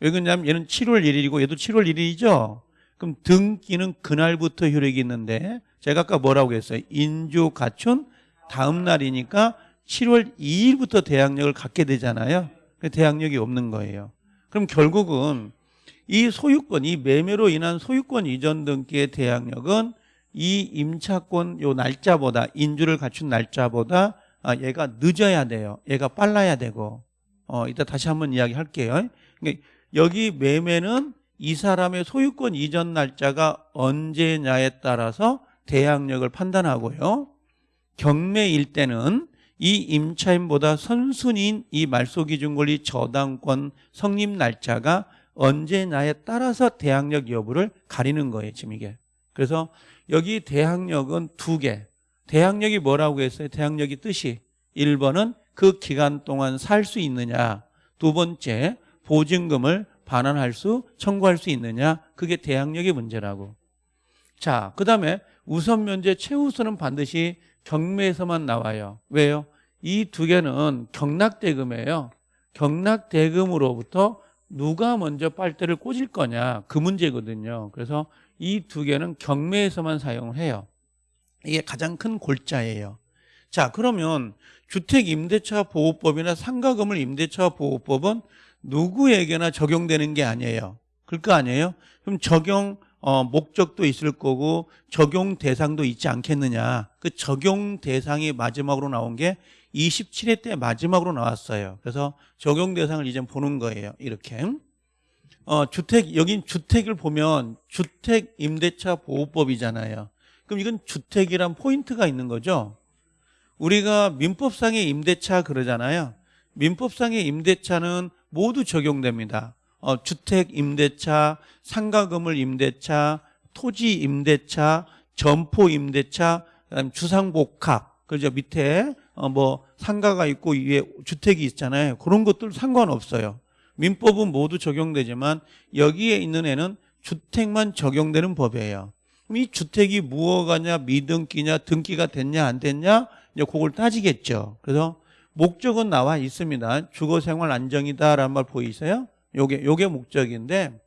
Speaker 1: 왜 그러냐면 얘는 7월 1일이고 얘도 7월 1일이죠. 그럼 등기는 그날부터 효력이 있는데 제가 아까 뭐라고 했어요? 인주 가춘 다음 날이니까 7월 2일부터 대항력을 갖게 되잖아요. 그 대항력이 없는 거예요. 그럼 결국은 이 소유권, 이 매매로 인한 소유권 이전 등기의 대항력은 이 임차권 요 날짜보다 인주를 갖춘 날짜보다 아, 얘가 늦어야 돼요. 얘가 빨라야 되고 어 이따 다시 한번 이야기할게요. 그러니까 여기 매매는 이 사람의 소유권 이전 날짜가 언제냐에 따라서 대항력을 판단하고요. 경매일 때는 이 임차인보다 선순위인 이 말소기준권리 저당권 성립 날짜가 언제냐에 따라서 대항력 여부를 가리는 거예요. 지금 이게. 그래서 여기 대항력은 두 개. 대항력이 뭐라고 했어요? 대항력이 뜻이 1번은 그 기간 동안 살 수 있느냐. 두 번째, 보증금을 반환할 수, 청구할 수 있느냐. 그게 대항력의 문제라고. 자, 그 다음에 우선 면제 최우선은 반드시 경매에서만 나와요. 왜요? 이 두 개는 경락대금이에요. 경락대금으로부터 누가 먼저 빨대를 꽂을 거냐 그 문제거든요. 그래서 이 두 개는 경매에서만 사용을 해요. 이게 가장 큰 골자예요. 자 그러면 주택임대차 보호법이나 상가금을 임대차 보호법은 누구에게나 적용되는 게 아니에요. 그럴 거 아니에요? 그럼 적용 어, 목적도 있을 거고 적용 대상도 있지 않겠느냐. 그 적용 대상이 마지막으로 나온 게 27회 때 마지막으로 나왔어요. 그래서 적용 대상을 이제 보는 거예요. 이렇게. 어, 주택, 여긴 주택을 보면 주택 임대차 보호법이잖아요. 그럼 이건 주택이란 포인트가 있는 거죠. 우리가 민법상의 임대차 그러잖아요. 민법상의 임대차는 모두 적용됩니다. 어, 주택 임대차, 상가 건물 임대차, 토지 임대차, 점포 임대차, 그다음 주상복합, 그죠 밑에 어, 뭐 상가가 있고 위에 주택이 있잖아요. 그런 것들 상관없어요. 민법은 모두 적용되지만 여기에 있는 애는 주택만 적용되는 법이에요. 그럼 이 주택이 무허가냐, 미등기냐, 등기가 됐냐, 안 됐냐, 이제 그걸 따지겠죠. 그래서 목적은 나와 있습니다. 주거생활 안정이다라는 말 보이세요? 요게 요게 목적인데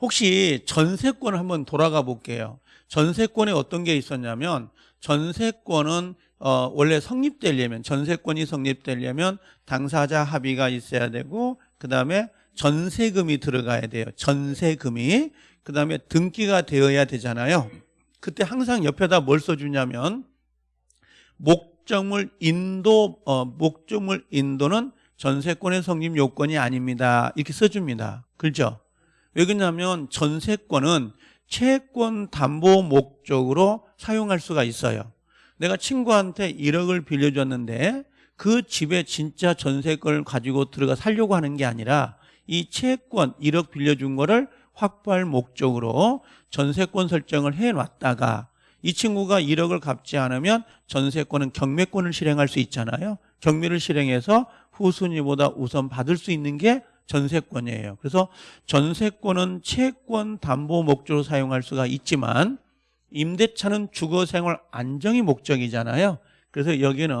Speaker 1: 혹시 전세권을 한번 돌아가 볼게요. 전세권에 어떤 게 있었냐면 전세권은 어, 원래 성립되려면 전세권이 성립되려면 당사자 합의가 있어야 되고 그 다음에 전세금이 들어가야 돼요. 전세금이 그 다음에 등기가 되어야 되잖아요. 그때 항상 옆에다 뭘 써주냐면 목적물 인도 어, 목적물 인도는 전세권의 성립 요건이 아닙니다. 이렇게 써줍니다. 그렇죠? 왜 그러냐면 전세권은 채권 담보 목적으로 사용할 수가 있어요. 내가 친구한테 1억을 빌려줬는데 그 집에 진짜 전세권을 가지고 들어가 살려고 하는 게 아니라 이 채권 1억 빌려준 거를 확보할 목적으로 전세권 설정을 해놨다가 이 친구가 1억을 갚지 않으면 전세권은 경매권을 실행할 수 있잖아요. 경매를 실행해서 후순위보다 우선 받을 수 있는 게 전세권이에요. 그래서 전세권은 채권 담보 목적으로 사용할 수가 있지만 임대차는 주거생활 안정이 목적이잖아요. 그래서 여기는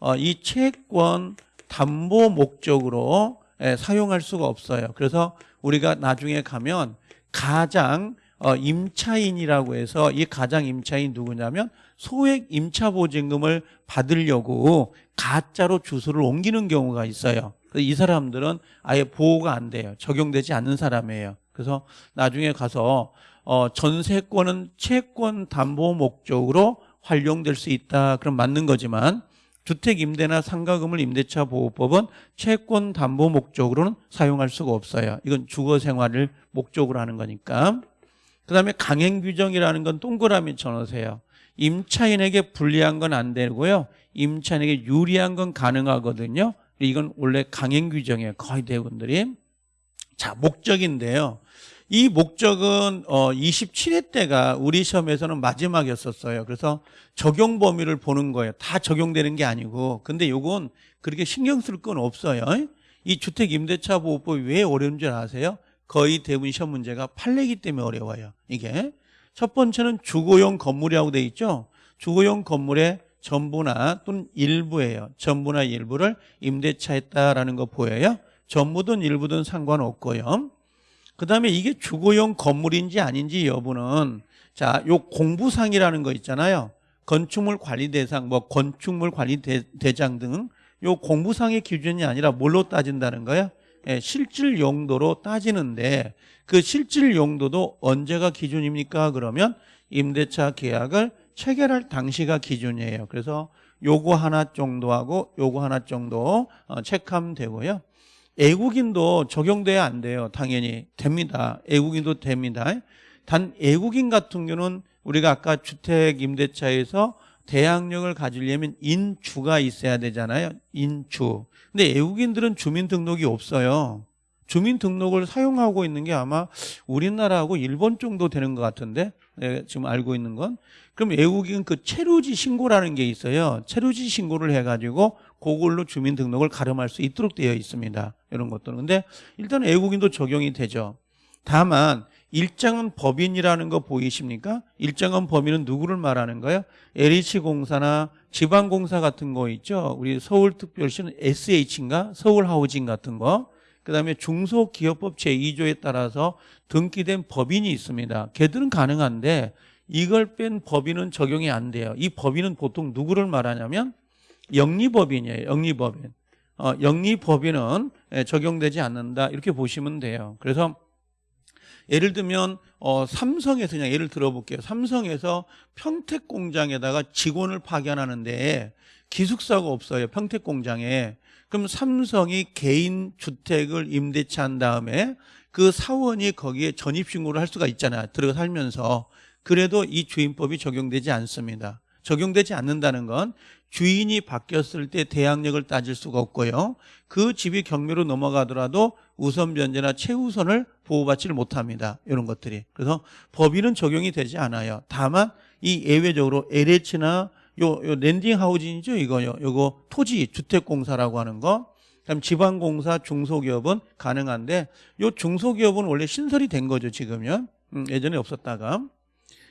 Speaker 1: 어, 이 채권 담보 목적으로 예, 사용할 수가 없어요. 그래서 우리가 나중에 가면 가장 어, 임차인이라고 해서 이 가장 임차인 누구냐면 소액 임차 보증금을 받으려고 가짜로 주소를 옮기는 경우가 있어요. 이 사람들은 아예 보호가 안 돼요. 적용되지 않는 사람이에요. 그래서 나중에 가서 어, 전세권은 채권 담보 목적으로 활용될 수 있다. 그럼 맞는 거지만 주택 임대나 상가금을 임대차 보호법은 채권 담보 목적으로는 사용할 수가 없어요. 이건 주거 생활을 목적으로 하는 거니까. 그다음에 강행 규정이라는 건 동그라미 쳐놓으세요. 임차인에게 불리한 건 안 되고요. 임차인에게 유리한 건 가능하거든요. 이건 원래 강행 규정이에요. 거의 대부분들이. 자, 목적인데요. 이 목적은 어 27회 때가 우리 시험에서는 마지막이었었어요. 그래서 적용 범위를 보는 거예요. 다 적용되는 게 아니고. 근데 요건 그렇게 신경 쓸 건 없어요. 이 주택 임대차 보호법이 왜 어려운 줄 아세요? 거의 대부분 시험 문제가 판례기 때문에 어려워요. 이게 첫 번째는 주거용 건물이라고 돼 있죠. 주거용 건물의 전부나 또는 일부예요. 전부나 일부를 임대차 했다라는 거 보여요. 전부든 일부든 상관없고요. 그 다음에 이게 주거용 건물인지 아닌지 여부는 자, 요 공부상이라는 거 있잖아요. 건축물 관리 대상, 뭐 건축물 관리 대, 장 등 요 공부상의 기준이 아니라 뭘로 따진다는 거예요? 예, 실질 용도로 따지는데 그 실질 용도도 언제가 기준입니까? 그러면 임대차 계약을 체결할 당시가 기준이에요. 그래서 요거 하나 정도 하고 요거 하나 정도 어, 체크하면 되고요. 애국인도 적용돼야 안 돼요. 당연히 됩니다. 애국인도 됩니다. 단 애국인 같은 경우는 우리가 아까 주택 임대차에서 대항력을 가지려면 인주가 있어야 되잖아요. 인주. 근데 애국인들은 주민등록이 없어요. 주민등록을 사용하고 있는 게 아마 우리나라하고 일본 정도 되는 것 같은데 네, 지금 알고 있는 건 그럼 애국인 그 체류지 신고라는 게 있어요. 체류지 신고를 해가지고 그걸로 주민등록을 가름할 수 있도록 되어 있습니다. 이런 것들은 근데 일단 애국인도 적용이 되죠. 다만 일정은 법인이라는 거 보이십니까? 일정은 법인은 누구를 말하는 거예요? LH공사나 지방공사 같은 거 있죠? 우리 서울특별시는 SH인가? 서울하우징 같은 거. 그 다음에 중소기업법 제2조에 따라서 등기된 법인이 있습니다. 걔들은 가능한데 이걸 뺀 법인은 적용이 안 돼요. 이 법인은 보통 누구를 말하냐면 영리법인이에요. 영리법인. 어, 영리법인은 예, 적용되지 않는다. 이렇게 보시면 돼요. 그래서 예를 들면 어, 삼성에서 그냥 예를 들어볼게요. 삼성에서 평택 공장에다가 직원을 파견하는데 기숙사가 없어요. 평택 공장에. 그럼 삼성이 개인 주택을 임대차 한 다음에 그 사원이 거기에 전입신고를 할 수가 있잖아요. 들어가 살면서. 그래도 이 주임법이 적용되지 않습니다. 적용되지 않는다는 건 주인이 바뀌었을 때 대항력을 따질 수가 없고요. 그 집이 경매로 넘어가더라도 우선 변제나 최우선을 보호받지를 못합니다. 이런 것들이. 그래서 법인은 적용이 되지 않아요. 다만 이 예외적으로 LH나 요, 요 Land and Housing이죠, 이거요. 요거 토지 주택공사라고 하는 거. 그다음 지방공사 중소기업은 가능한데 요 중소기업은 원래 신설이 된 거죠, 지금요. 음, 예전에 없었다가.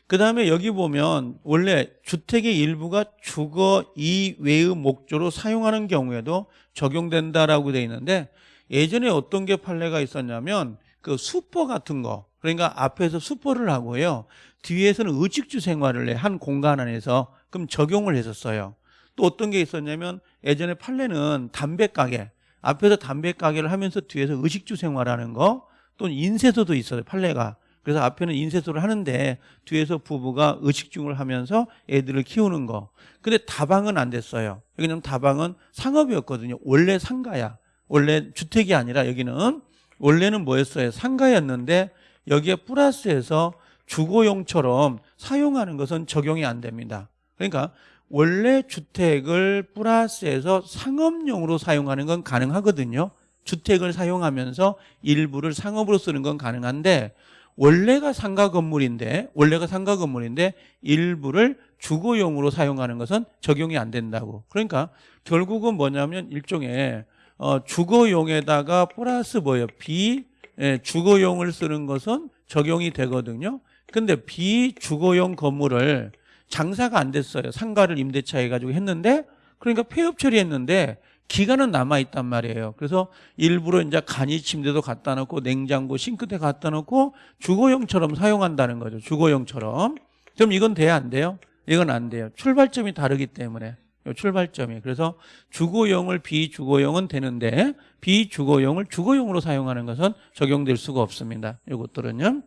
Speaker 1: 그 다음에 여기 보면 원래 주택의 일부가 주거 이외의 목적으로 사용하는 경우에도 적용된다라고 돼 있는데 예전에 어떤 게 판례가 있었냐면 그 수퍼 같은 거 그러니까 앞에서 수퍼를 하고요. 뒤에서는 의식주 생활을 해 한 공간 안에서 그럼 적용을 했었어요. 또 어떤 게 있었냐면 예전에 판례는 담배 가게 앞에서 담배 가게를 하면서 뒤에서 의식주 생활하는 거 또는 인쇄소도 있어요 판례가 그래서 앞에는 인쇄소를 하는데 뒤에서 부부가 의식중을 하면서 애들을 키우는 거. 근데 다방은 안 됐어요. 여기는 다방은 상업이었거든요. 원래 상가야. 원래 주택이 아니라 여기는 원래는 뭐였어요? 상가였는데 여기에 플러스해서 주거용처럼 사용하는 것은 적용이 안 됩니다. 그러니까 원래 주택을 플러스해서 상업용으로 사용하는 건 가능하거든요. 주택을 사용하면서 일부를 상업으로 쓰는 건 가능한데 원래가 상가 건물인데 원래가 상가 건물인데 일부를 주거용으로 사용하는 것은 적용이 안 된다고. 그러니까 결국은 뭐냐면 일종의 어, 주거용에다가 플러스 뭐예요? 비 예, 주거용을 쓰는 것은 적용이 되거든요. 근데 비주거용 건물을 장사가 안 됐어요. 상가를 임대차 해가지고 했는데 그러니까 폐업 처리했는데 기간은 남아 있단 말이에요. 그래서 일부러 이제 간이 침대도 갖다 놓고 냉장고, 싱크대 갖다 놓고 주거용처럼 사용한다는 거죠. 주거용처럼. 그럼 이건 돼야 안 돼요? 이건 안 돼요. 출발점이 다르기 때문에. 출발점이. 그래서 주거용을 비주거용은 되는데 비주거용을 주거용으로 사용하는 것은 적용될 수가 없습니다. 이것들은요.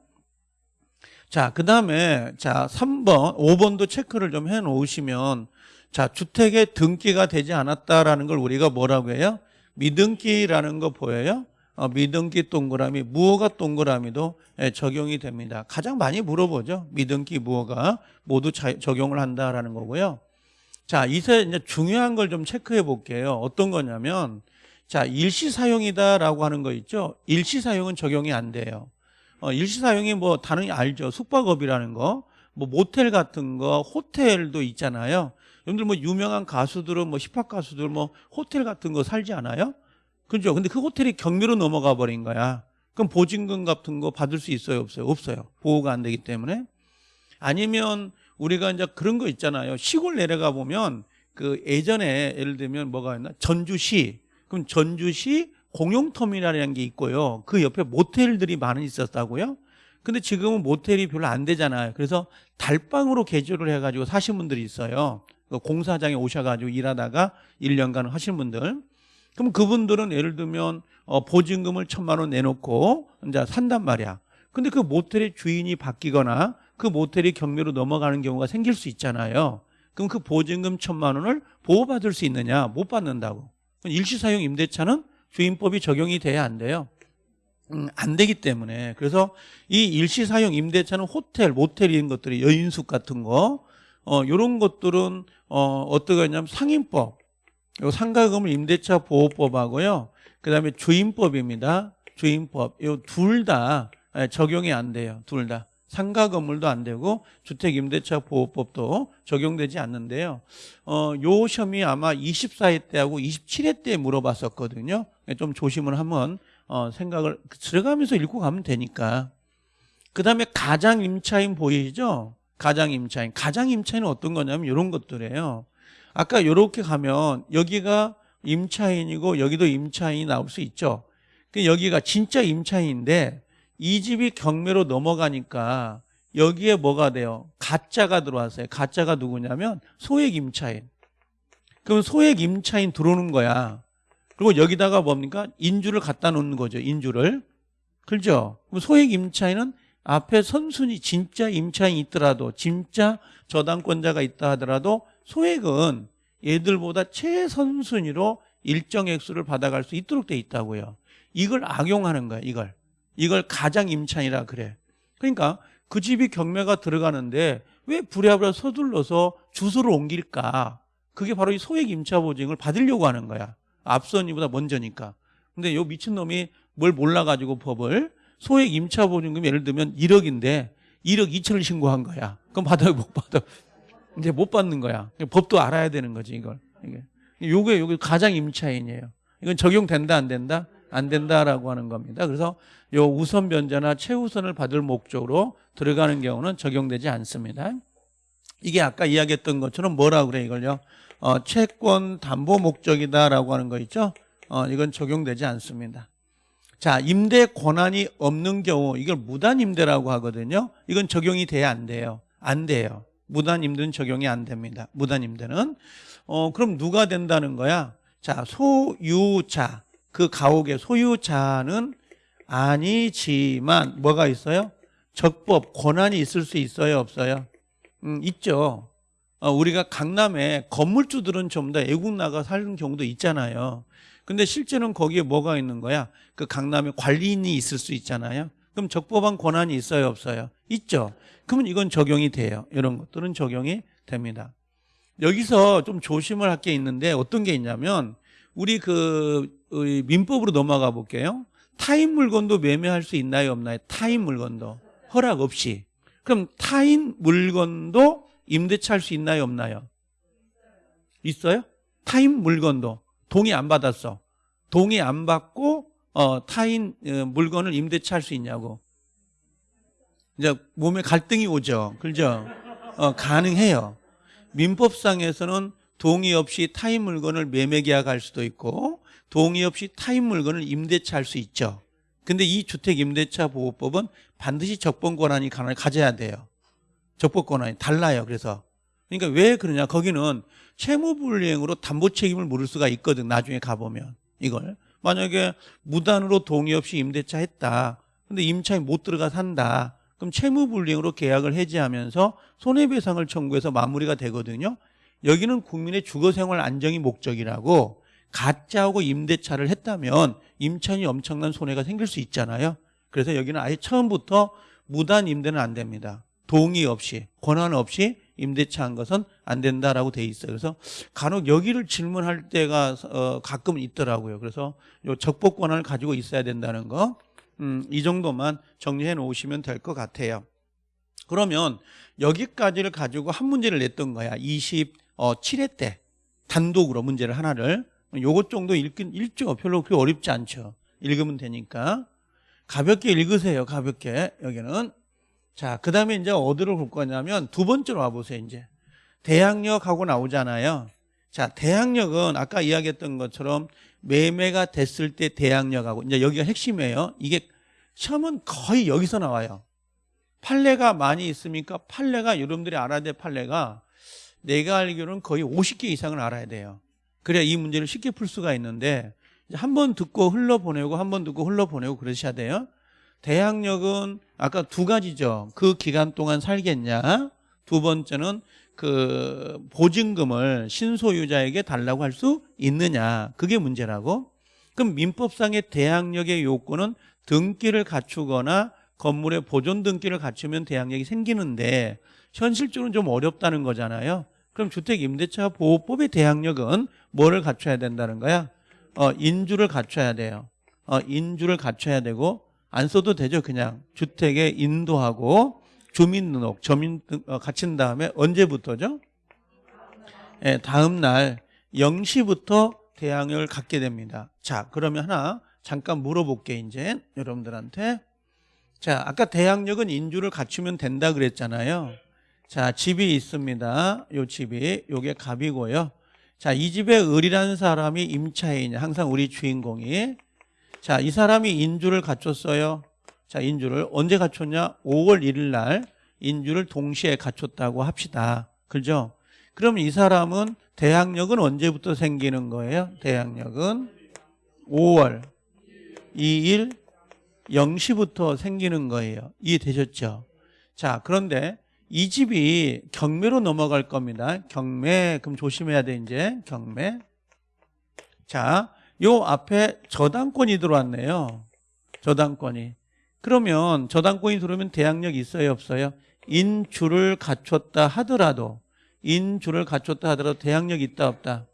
Speaker 1: 자, 그 다음에 자, 3번, 5번도 체크를 좀 해 놓으시면 자, 주택에 등기가 되지 않았다라는 걸 우리가 뭐라고 해요? 미등기라는 거 보여요? 어, 미등기 동그라미, 무허가 동그라미도 예, 적용이 됩니다. 가장 많이 물어보죠. 미등기, 무허가 모두 자, 적용을 한다라는 거고요. 자, 이제 이제 중요한 걸 좀 체크해 볼게요. 어떤 거냐면, 자, 일시 사용이다라고 하는 거 있죠. 일시 사용은 적용이 안 돼요. 어, 일시 사용이 뭐 다른 알죠. 숙박업이라는 거, 뭐 모텔 같은 거, 호텔도 있잖아요. 여러분들 뭐 유명한 가수들은 뭐 힙합 가수들 뭐 호텔 같은 거 살지 않아요? 그죠? 근데 그 호텔이 경매로 넘어가 버린 거야. 그럼 보증금 같은 거 받을 수 있어요? 없어요? 없어요. 보호가 안 되기 때문에. 아니면 우리가 이제 그런 거 있잖아요. 시골 내려가 보면 그 예전에 예를 들면 뭐가 있나? 전주시. 그럼 전주시 공용터미널이라는 게 있고요. 그 옆에 모텔들이 많이 있었다고요. 근데 지금은 모텔이 별로 안 되잖아요. 그래서 달방으로 개조를 해가지고 사신 분들이 있어요. 그 공사장에 오셔가지고 일하다가 1년간 하신 분들. 그럼 그분들은 예를 들면 어, 보증금을 천만 원 내놓고 이제 산단 말이야. 근데 그 모텔의 주인이 바뀌거나 그 모텔이 경매로 넘어가는 경우가 생길 수 있잖아요. 그럼 그 보증금 천만 원을 보호받을 수 있느냐? 못 받는다고. 일시사용 임대차는 주임법이 적용이 돼야 안 돼요. 음, 안 되기 때문에 그래서 이 일시사용 임대차는 호텔, 모텔 이런 것들이 여인숙 같은 거 어, 요런 것들은 어, 어떻게 하냐면 상임법 요 상가금을 임대차 보호법하고요 그 다음에 주임법입니다 주임법 요 둘 다 적용이 안 돼요 둘 다 상가 건물도 안 되고 주택 임대차 보호법도 적용되지 않는데요. 어, 요 시험이 아마 24회 때하고 27회 때 물어봤었거든요. 좀 조심을 한번 어, 생각을 들어가면서 읽고 가면 되니까. 그 다음에 가장 임차인 보이죠? 가장 임차인. 가장 임차인은 어떤 거냐면 이런 것들이에요. 아까 이렇게 가면 여기가 임차인이고 여기도 임차인이 나올 수 있죠. 그 여기가 진짜 임차인인데 이 집이 경매로 넘어가니까 여기에 뭐가 돼요? 가짜가 들어왔어요. 가짜가 누구냐면 소액 임차인. 그럼 소액 임차인 들어오는 거야. 그리고 여기다가 뭡니까? 인주를 갖다 놓는 거죠. 인주를. 그죠? 그럼 소액 임차인은 앞에 선순위 진짜 임차인이 있더라도 진짜 저당권자가 있다 하더라도 소액은 얘들보다 최선순위로 일정 액수를 받아갈 수 있도록 돼 있다고요. 이걸 악용하는 거야. 이걸. 이걸 가장 임차인이라 그래. 그러니까 그 집이 경매가 들어가는데 왜 부랴부랴 서둘러서 주소를 옮길까? 그게 바로 이 소액 임차 보증을 받으려고 하는 거야. 앞선 이보다 먼저니까. 근데 요 미친놈이 뭘 몰라가지고 법을 소액 임차 보증금 예를 들면 1억인데 1억 2천을 신고한 거야. 그럼 받아요, 못 받아? 이제 못 받는 거야. 법도 알아야 되는 거지, 이걸. 이게. 요게, 요게 가장 임차인이에요. 이건 적용된다, 안 된다? 안 된다라고 하는 겁니다. 그래서 요 우선 변제나 최우선을 받을 목적으로 들어가는 경우는 적용되지 않습니다. 이게 아까 이야기했던 것처럼 뭐라고 그래 이걸요? 어, 채권 담보 목적이다라고 하는 거 있죠? 어, 이건 적용되지 않습니다. 자, 임대 권한이 없는 경우 이걸 무단 임대라고 하거든요. 이건 적용이 돼야 안 돼요. 안 돼요. 무단 임대는 적용이 안 됩니다. 무단 임대는 어, 그럼 누가 된다는 거야? 자, 소유자 그 가옥의 소유자는 아니지만 뭐가 있어요? 적법 권한이 있을 수 있어요 없어요? 음, 있죠 어, 우리가 강남에 건물주들은 좀 더 애국 나가 사는 경우도 있잖아요 근데 실제는 거기에 뭐가 있는 거야? 그 강남에 관리인이 있을 수 있잖아요 그럼 적법한 권한이 있어요 없어요? 있죠 그러면 이건 적용이 돼요 이런 것들은 적용이 됩니다 여기서 좀 조심을 할 게 있는데 어떤 게 있냐면 우리 그 민법으로 넘어가 볼게요. 타인 물건도 매매할 수 있나요 없나요? 타인 물건도 허락 없이. 그럼 타인 물건도 임대차 할 수 있나요 없나요? 있어요? 타인 물건도 동의 안 받았어. 동의 안 받고 어, 타인 어, 물건을 임대차 할 수 있냐고. 이제 몸에 갈등이 오죠. 그죠? 어, 가능해요. 민법상에서는 동의 없이 타인 물건을 매매 계약할 수도 있고 동의 없이 타인 물건을 임대차 할 수 있죠. 근데 이 주택 임대차 보호법은 반드시 적법 권한이 가져야 돼요. 적법 권한이 달라요. 그래서 그러니까 왜 그러냐? 거기는 채무불이행으로 담보 책임을 물을 수가 있거든. 나중에 가보면 이걸 만약에 무단으로 동의 없이 임대차 했다. 근데 임차인 못 들어가 산다. 그럼 채무불이행으로 계약을 해지하면서 손해배상을 청구해서 마무리가 되거든요. 여기는 국민의 주거생활 안정이 목적이라고 가짜하고 임대차를 했다면 임차인이 엄청난 손해가 생길 수 있잖아요. 그래서 여기는 아예 처음부터 무단 임대는 안 됩니다. 동의 없이 권한 없이 임대차 한 것은 안 된다라고 돼 있어요. 그래서 간혹 여기를 질문할 때가 어, 가끔 있더라고요. 그래서 요 적법 권한을 가지고 있어야 된다는 거, 음, 이 정도만 정리해 놓으시면 될 것 같아요. 그러면 여기까지를 가지고 한 문제를 냈던 거야. 27회 때 단독으로 문제를 하나를 요것 정도 읽긴 읽죠. 별로 그렇게 어렵지 않죠. 읽으면 되니까 가볍게 읽으세요. 가볍게 여기는 자, 그 다음에 이제 어디로 볼 거냐면 두 번째로 와보세요. 이제 대학역하고 나오잖아요. 자, 대항력은 아까 이야기했던 것처럼 매매가 됐을 때 대항력하고 이제 여기가 핵심이에요. 이게 시험은 거의 여기서 나와요. 판례가 많이 있으니까 판례가 여러분들이 알아야 될 판례가 내가 알기로는 거의 50개 이상을 알아야 돼요. 그래야 이 문제를 쉽게 풀 수가 있는데 한 번 듣고 흘러보내고 한 번 듣고 흘러보내고 그러셔야 돼요. 대항력은 아까 두 가지죠. 그 기간 동안 살겠냐. 두 번째는 그 보증금을 신소유자에게 달라고 할 수 있느냐. 그게 문제라고. 그럼 민법상의 대항력의 요건은 등기를 갖추거나 건물의 보존 등기를 갖추면 대항력이 생기는데 현실적으로는 좀 어렵다는 거잖아요. 그럼 주택임대차 보호법의 대항력은 뭐를 갖춰야 된다는 거야? 어, 인주를 갖춰야 돼요. 어, 인주를 갖춰야 되고 안 써도 되죠. 그냥 주택에 인도하고 주민등록, 점인 어, 갖춘 다음에 언제부터죠? 예, 다음 날 0시부터 대항력을 갖게 됩니다. 자, 그러면 하나 잠깐 물어볼게 이제 여러분들한테. 자, 아까 대항력은 인주를 갖추면 된다 그랬잖아요. 자, 집이 있습니다. 요 집이 요게 갑이고요. 자, 이 집에 을이라는 사람이 임차인이 항상 우리 주인공이 자, 이 사람이 인주를 갖췄어요. 자, 인주를 언제 갖췄냐? 5월 1일 날 인주를 동시에 갖췄다고 합시다. 그죠? 그럼 이 사람은 대항력은 언제부터 생기는 거예요? 대항력은 5월 2일 0시부터 생기는 거예요. 이해되셨죠? 자, 그런데 이 집이 경매로 넘어갈 겁니다. 경매, 그럼 조심해야 돼, 이제. 경매. 자, 요 앞에 저당권이 들어왔네요. 저당권이. 그러면 저당권이 들어오면 대항력이 있어요, 없어요? 인주를 갖췄다 하더라도, 인주를 갖췄다 하더라도 대항력이 있다, 없다?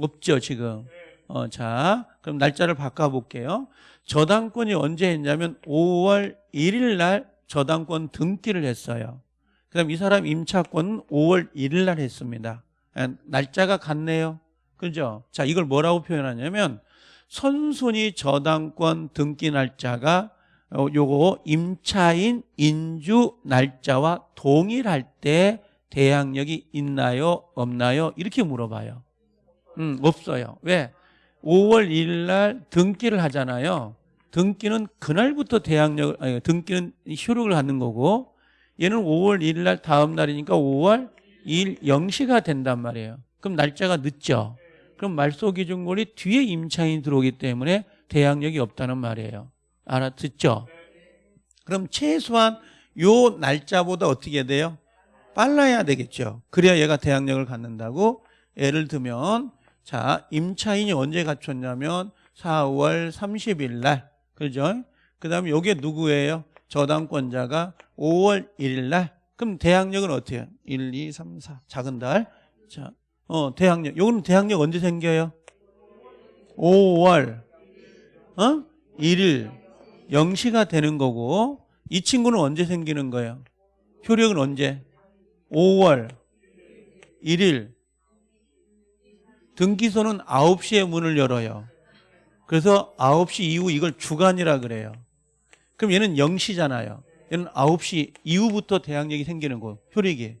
Speaker 1: 없죠, 지금. 어, 자, 그럼 날짜를 바꿔볼게요. 저당권이 언제 했냐면 5월 1일 날 저당권 등기를 했어요. 그 다음 이 사람 임차권은 5월 1일 날 했습니다. 예, 날짜가 같네요. 그죠? 자, 이걸 뭐라고 표현하냐면 선순위 저당권 등기 날짜가 어, 요거 임차인 인주 날짜와 동일할 때 대항력이 있나요? 없나요? 이렇게 물어봐요. 음, 없어요. 왜? 5월 1일 날 등기를 하잖아요. 등기는 그날부터 대항력을 아니, 등기는 효력을 갖는 거고 얘는 5월 1일 날 다음 날이니까 5월 2일 0시가 된단 말이에요. 그럼 날짜가 늦죠. 그럼 말소 기준권이 뒤에 임차인이 들어오기 때문에 대항력이 없다는 말이에요. 알아듣죠? 그럼 최소한 요 날짜보다 어떻게 돼요? 빨라야 되겠죠. 그래야 얘가 대항력을 갖는다고 예를 들면 자 임차인이 언제 갖췄냐면 4월 30일 날 그죠? 그 다음에 요게 누구예요? 저당권자가 5월 1일 날 그럼 대항력은 해요? 1, 2, 3, 4 작은 달 자, 어, 대항력 요거는 대항력 언제 생겨요? 5월 어? 1일 0시가 되는 거고 이 친구는 언제 생기는 거예요? 효력은 언제? 5월 1일 등기소는 9시에 문을 열어요. 그래서 9시 이후 이걸 주간이라 그래요. 그럼 얘는 0시잖아요. 얘는 9시 이후부터 대항력이 생기는 거 효력이.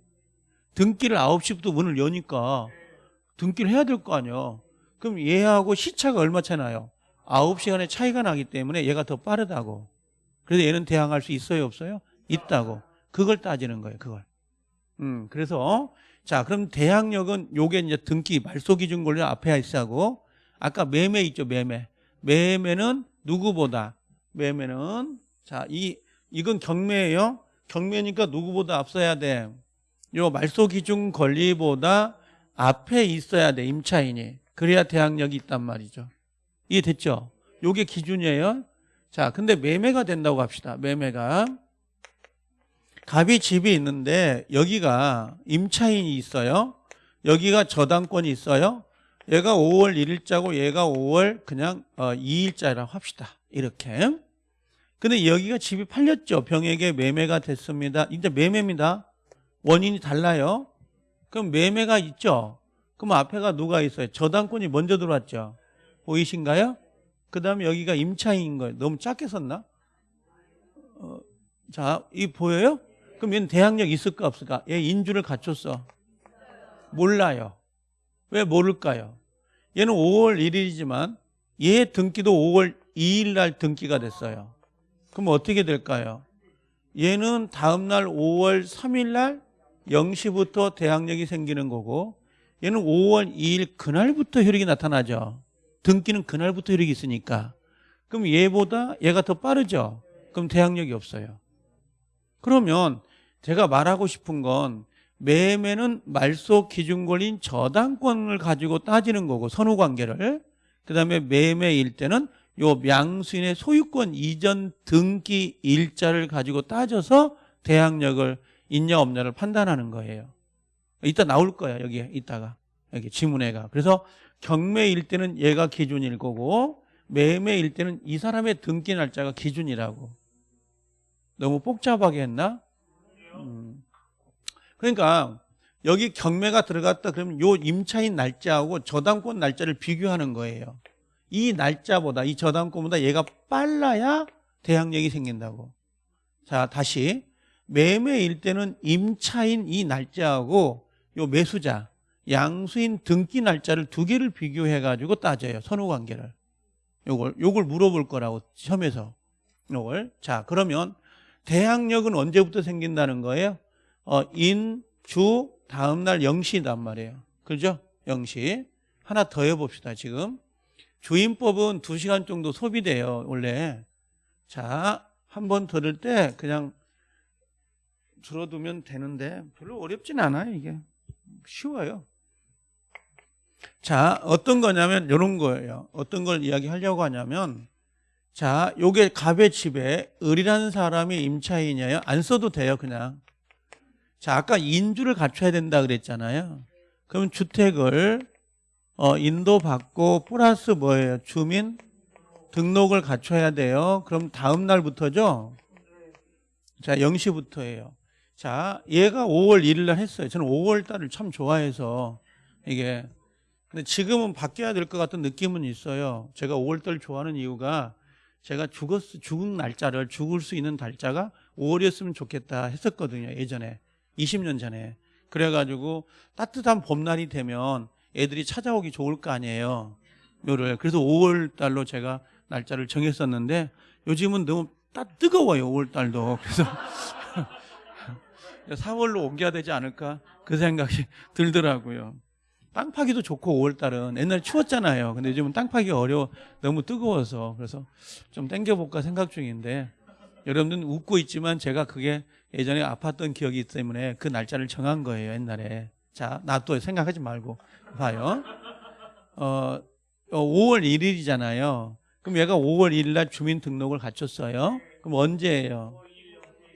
Speaker 1: 등기를 9시부터 문을 여니까 등기를 해야 될 거 아니에요. 그럼 얘하고 시차가 얼마 차이 나요? 9시간의 차이가 나기 때문에 얘가 더 빠르다고. 그래서 얘는 대항할 수 있어요, 없어요? 있다고. 그걸 따지는 거예요, 그걸. 음, 그래서 자, 그럼 대항력은 요게 이제 등기 말소 기준 권리 앞에 있어하고 아까 매매 있죠, 매매. 매매는 누구보다 매매는 자, 이 이건 경매예요. 경매니까 누구보다 앞서야 돼. 요 말소 기준 권리보다 앞에 있어야 돼, 임차인이. 그래야 대항력이 있단 말이죠. 이해됐죠? 요게 기준이에요. 자, 근데 매매가 된다고 합시다. 매매가 갑이 집이 있는데 여기가 임차인이 있어요. 여기가 저당권이 있어요. 얘가 5월 1일자고 얘가 5월 그냥 2일자라고 어, 합시다. 이렇게. 근데 여기가 집이 팔렸죠. 병에게 매매가 됐습니다. 이제 매매입니다. 원인이 달라요. 그럼 매매가 있죠. 그럼 앞에가 누가 있어요? 저당권이 먼저 들어왔죠. 보이신가요? 그 다음에 여기가 임차인인 거예요. 너무 작게 썼나? 어, 자, 이 보여요? 그럼 얘는 대항력 있을까 없을까? 얘 인주를 갖췄어. 몰라요. 왜 모를까요? 얘는 5월 1일이지만 얘 등기도 5월 2일 날 등기가 됐어요. 그럼 어떻게 될까요? 얘는 다음 날 5월 3일 날 0시부터 대항력이 생기는 거고 얘는 5월 2일 그날부터 혈액이 나타나죠. 등기는 그날부터 혈액이 있으니까. 그럼 얘보다 얘가 더 빠르죠. 그럼 대항력이 없어요. 그러면 제가 말하고 싶은 건 매매는 말소 기준 권리인 저당권을 가지고 따지는 거고 선후 관계를 그다음에 매매일 때는 요 명수인의 소유권 이전 등기 일자를 가지고 따져서 대항력을 있냐 없냐를 판단하는 거예요. 이따 나올 거야 여기 이따가 여기 지문에가 그래서 경매일 때는 얘가 기준일 거고 매매일 때는 이 사람의 등기 날짜가 기준이라고 너무 복잡하게 했나? 음. 그러니까 여기 경매가 들어갔다 그러면 요 임차인 날짜하고 저당권 날짜를 비교하는 거예요. 이 날짜보다 이 저당권보다 얘가 빨라야 대항력이 생긴다고. 자 다시 매매일 때는 임차인 이 날짜하고 요 매수자 양수인 등기 날짜를 두 개를 비교해 가지고 따져요. 선후 관계를. 요걸 요걸 물어볼 거라고 시험에서. 요걸. 자, 그러면 대항력은 언제부터 생긴다는 거예요? 어, 인, 주, 다음 날 0시단 말이에요. 그죠? 0시. 하나 더 해봅시다, 지금. 주임법은 2시간 정도 소비돼요, 원래. 자, 한 번 들을 때 그냥 들어두면 되는데 별로 어렵진 않아요, 이게. 쉬워요. 자, 어떤 거냐면 이런 거예요. 어떤 걸 이야기하려고 하냐면 자, 요게 갑의 집에 을이라는 사람이 임차인이에요. 안 써도 돼요, 그냥. 자, 아까 인주를 갖춰야 된다 그랬잖아요. 그럼 주택을 어, 인도받고 플러스 뭐예요? 주민 등록을 갖춰야 돼요. 그럼 다음 날부터죠? 자, 0시부터예요. 자, 얘가 5월 1일 날 했어요. 저는 5월 달을 참 좋아해서 이게 근데 지금은 바뀌어야 될 것 같은 느낌은 있어요. 제가 5월 달 좋아하는 이유가 제가 죽었 죽은 날짜를 죽을 수 있는 달짜가 5월이었으면 좋겠다 했었거든요. 예전에 20년 전에. 그래가지고 따뜻한 봄날이 되면 애들이 찾아오기 좋을 거 아니에요. 묘를. 그래서 5월 달로 제가 날짜를 정했었는데 요즘은 너무 따 뜨거워요. 5월 달도. 그래서 4월로 옮겨야 되지 않을까 그 생각이 들더라고요. 땅 파기도 좋고 5월 달은 옛날 추웠잖아요. 근데 요즘은 땅 파기 어려워 너무 뜨거워서 그래서 좀 땡겨볼까 생각 중인데 여러분들은 웃고 있지만 제가 그게 예전에 아팠던 기억이 있기 때문에 그 날짜를 정한 거예요 옛날에. 자, 나 또 생각하지 말고 봐요. 어, 5월 1일이잖아요. 그럼 얘가 5월 1일 날 주민등록을 갖췄어요. 그럼 언제예요?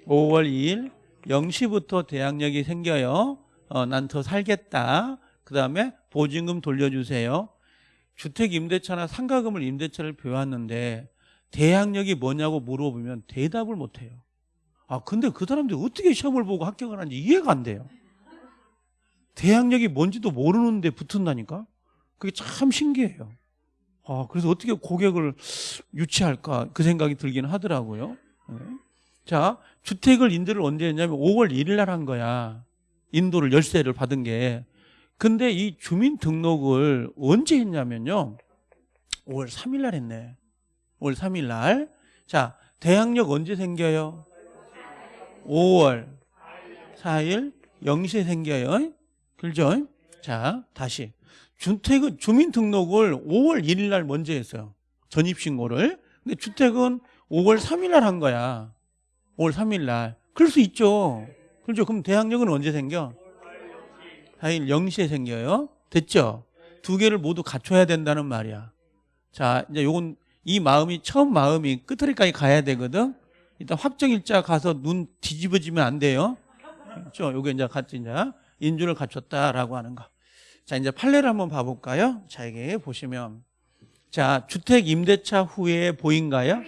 Speaker 1: 5월 2일 0시부터 대항력이 생겨요. 어, 난 더 살겠다. 그 다음에 보증금 돌려주세요. 주택 임대차나 상가금을 임대차를 배웠는데 대항력이 뭐냐고 물어보면 대답을 못해요. 아 근데 그 사람들이 어떻게 시험을 보고 합격을 하는지 이해가 안 돼요. 대항력이 뭔지도 모르는데 붙은다니까? 그게 참 신기해요. 아 그래서 어떻게 고객을 유치할까 그 생각이 들긴 하더라고요. 네. 자 주택을 인도를 언제 했냐면 5월 1일 날 한 거야. 인도를 열쇠를 받은 게 근데 이 주민등록을 언제 했냐면요. 5월 3일 날 했네. 5월 3일 날. 자, 대항력 언제 생겨요? 5월 4일 0시에 생겨요. 그죠? 자, 다시. 주택은 주민등록을 5월 1일 날 먼저 했어요. 전입신고를. 근데 주택은 5월 3일 날 한 거야. 5월 3일 날. 그럴 수 있죠. 그렇죠. 그럼 대항력은 언제 생겨? 4일 0시에 생겨요. 됐죠? 두 개를 모두 갖춰야 된다는 말이야. 자, 이제 요건 이 마음이 처음 마음이 끝터리까지 가야 되거든. 일단 확정일자 가서 눈 뒤집어지면 안 돼요. 그렇죠? 요게 이제 같이 이제 인주를 갖췄다라고 하는 거. 자, 이제 판례를 한번 봐볼까요? 자, 이게 보시면 자, 주택 임대차 후에 보인가요?